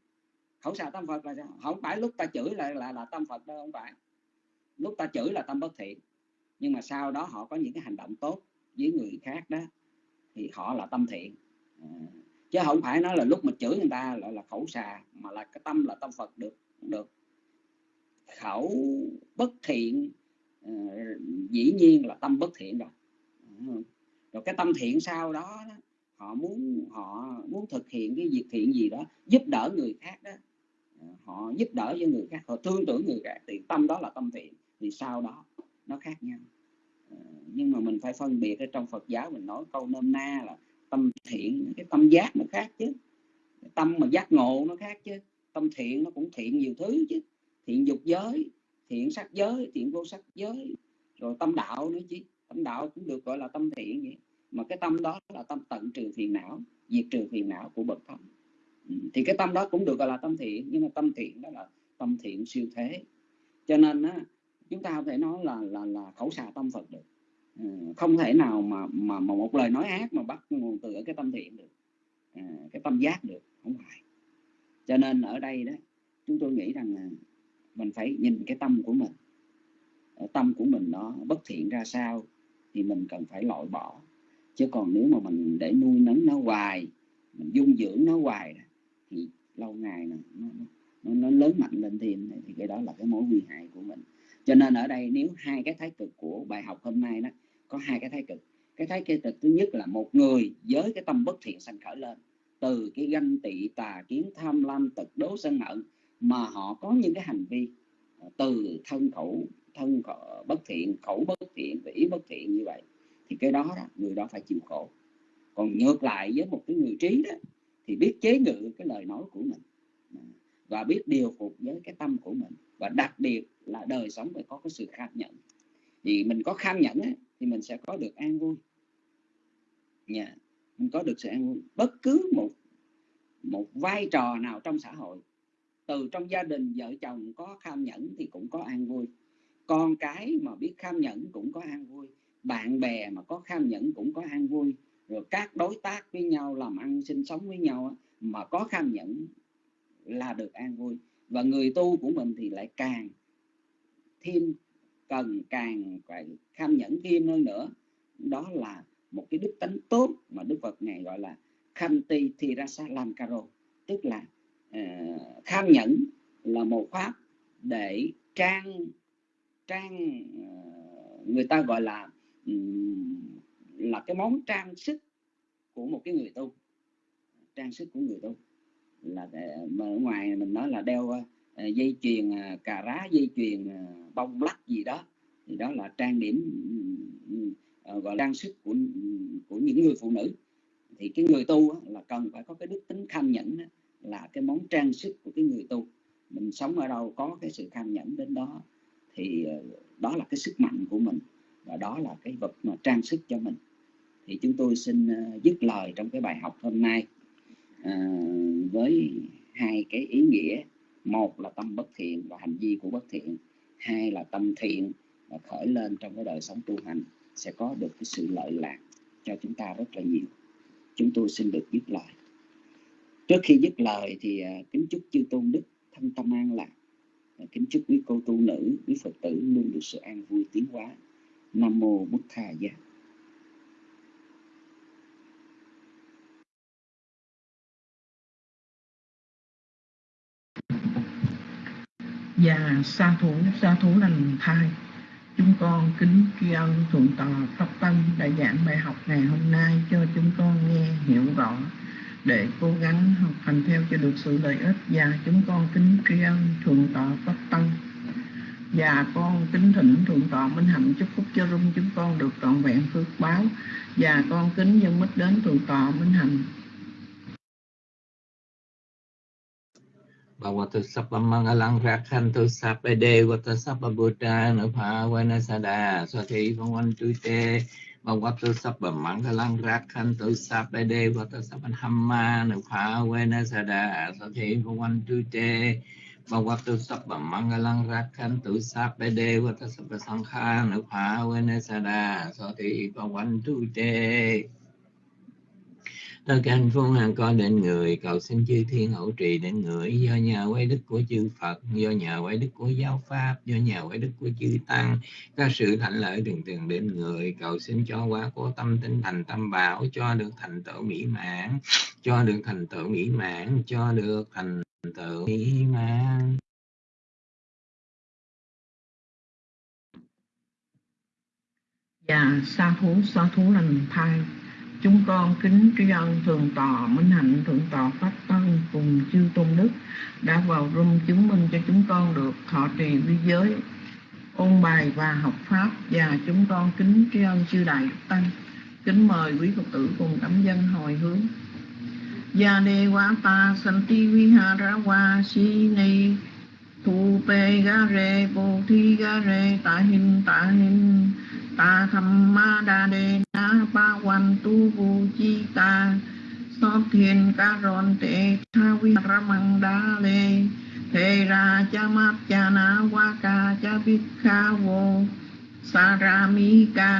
B: Khẩu xà tâm phật là sao? Không phải lúc ta chửi là là là tâm phật đâu, không phải. Lúc ta chửi là tâm bất thiện. Nhưng mà sau đó họ có những cái hành động tốt với người khác đó thì họ là tâm thiện. À, chứ không phải nói là lúc mà chửi người ta là là khẩu xà mà là cái tâm là tâm phật được được. Khẩu bất thiện à, dĩ nhiên là tâm bất thiện rồi. Rồi cái tâm thiện sau đó họ muốn họ muốn thực hiện cái việc thiện gì đó giúp đỡ người khác đó. À, họ giúp đỡ cho người khác họ thương tưởng người khác thì tâm đó là tâm thiện thì sau đó nó khác nhau nhưng mà mình phải phân biệt ở trong Phật giáo mình nói câu nôm na là tâm thiện cái tâm giác nó khác chứ. Tâm mà giác ngộ nó khác chứ. Tâm thiện nó cũng thiện nhiều thứ chứ. Thiện dục giới thiện sắc giới thiện vô sắc giới. Rồi tâm đạo nữa chứ. Tâm đạo cũng được gọi là tâm thiện vậy. Mà cái tâm đó là tâm tận trừ phiền não diệt trừ phiền não của bậc thánh. Ừ, thì cái tâm đó cũng được gọi là tâm thiện nhưng mà tâm thiện đó là tâm thiện siêu thế. Cho nên á, chúng ta không thể nói là là là khẩu xà tâm phật được. Ờ, không thể nào mà mà mà một lời nói ác mà bắt nguồn từ ở cái tâm thiện được. À, cái tâm giác được không phải. Cho nên ở đây đó chúng tôi nghĩ rằng là mình phải nhìn cái tâm của mình. Tâm của mình nó bất thiện ra sao thì mình cần phải loại bỏ. Chứ còn nếu mà mình để nuôi nấng nó hoài mình dung dưỡng nó hoài thì lâu ngày nó, nó, nó lớn mạnh lên thêm. Thì cái đó là cái mối nguy hại của mình cho nên ở đây nếu hai cái thái cực của bài học hôm nay đó có hai cái thái cực. Cái thái cực thứ nhất là một người với cái tâm bất thiện sanh khởi lên. Từ cái ganh tị tà kiến tham lam tật đố sân hận mà họ có những cái hành vi à, từ thân khẩu thân khẩu bất thiện khẩu bất thiện và ý bất thiện như vậy thì cái đó, đó người đó phải chịu khổ. Còn ngược lại với một cái người trí đó thì biết chế ngự cái lời nói của mình à, và biết điều phục với cái tâm của mình và đặc biệt là đời sống phải có cái sự kham nhẫn thì mình có kham nhẫn ấy, thì mình sẽ có được an vui. Nhà yeah. mình có được sự an vui. Bất cứ một một vai trò nào trong xã hội từ trong gia đình vợ chồng có kham nhẫn thì cũng có an vui. Con cái mà biết kham nhẫn cũng có an vui. Bạn bè mà có kham nhẫn cũng có an vui. Rồi các đối tác với nhau làm ăn sinh sống với nhau mà có kham nhẫn là được an vui và người tu của mình thì lại càng thêm cần càng phải kham nhẫn thêm hơn nữa. Đó là một cái đức tánh tốt mà Đức Phật ngài gọi là kham ti thi ra sa lam caro tức là ờ, uh, kham nhẫn là một pháp để trang trang uh, người ta gọi là là cái món trang sức của một cái người tu. Trang sức của người tu là ờ, mà ở ngoài mình nói là đeo ờ, dây chuyền ờ, cà rá dây chuyền bông lắc gì đó. Thì đó là trang điểm gọi là trang sức của của những người phụ nữ. Thì cái người tu là cần phải có cái đức tính kham nhẫn là cái món trang sức của cái người tu. Mình sống ở đâu có cái sự kham nhẫn đến đó. Thì đó là cái sức mạnh của mình và đó là cái vật mà trang sức cho mình. Thì chúng tôi xin dứt lời trong cái bài học hôm nay uh, với hai cái ý nghĩa. Một là tâm bất thiện và hành vi của bất thiện. Hai là tâm thiện và khởi lên trong cái đời sống tu hành sẽ có được cái sự lợi lạc cho chúng ta rất là nhiều. Chúng tôi xin được dứt lời. Trước khi dứt lời thì à, kính chúc chư tôn đức thân tâm an lạc. Kính chúc quý cô tu nữ quý phật tử luôn được sự an vui tiến hóa. Nam mô bút thà giá.
C: Và sa thủ sa thủ lành thai. Chúng con kính tri ân thượng tọa pháp tân đã giảng bài học ngày hôm nay cho chúng con nghe, hiểu rõ, để cố gắng học hành theo cho được sự lợi ích. Và chúng con kính tri ân thượng tọa pháp tân và con kính thỉnh thượng tọa minh hạnh chúc phúc cho rung chúng con được trọn vẹn phước báo. Và con kính dân mít đến thượng tọa minh hạnh.
D: Bhagavata Sapa Mangalang Rakhantu Sapa Devata Sapa Buddha Nupavana Sada Swati Bhagavan Tute Bhagavata Sapa Mangalang Rakhantu Sapa Devata Sapa Hamma Nupavana Sada Swati Bhagavan Tute Bhagavata Sapa Mangalang Rakhantu Sapa Devata Sapa Sankha Nupavana Sada Swati Bhagavan Tute tất canh phương hàng co đến người, cầu xin chư thiên hậu trì đến người. Do nhờ quay đức của chư Phật, do nhờ quay đức của giáo pháp, do nhờ quay đức của chư tăng các sự thạnh lợi đường tường đến người. Cầu xin cho quá của tâm tinh thành tâm bảo, cho được thành tựu mỹ mãn, cho được thành tựu mỹ mãn, cho được thành tựu mỹ mãn.
C: Và sa thú sa thú lành thai chúng con kính tri ân thượng tọa minh hạnh, thượng tọa pháp tân cùng chư tôn đức đã vào room chứng minh cho chúng con được thọ trì vi giới, ôn bài và học pháp. Và chúng con kính tri ân chư đại đức tăng. Kính mời quý phật tử cùng cảm dân hồi hướng. Gia đề quá ta santi vihara wa si ni thu pe ga re bồ thi ga re ta hin ta hin ta tham ma đa đề na ba quan tu vu chi ta. So thiên ca ron te tha vi ramang đa lê. Thế ra cha mát cha na wa ca cha bích kha vô. Sa ra mi ca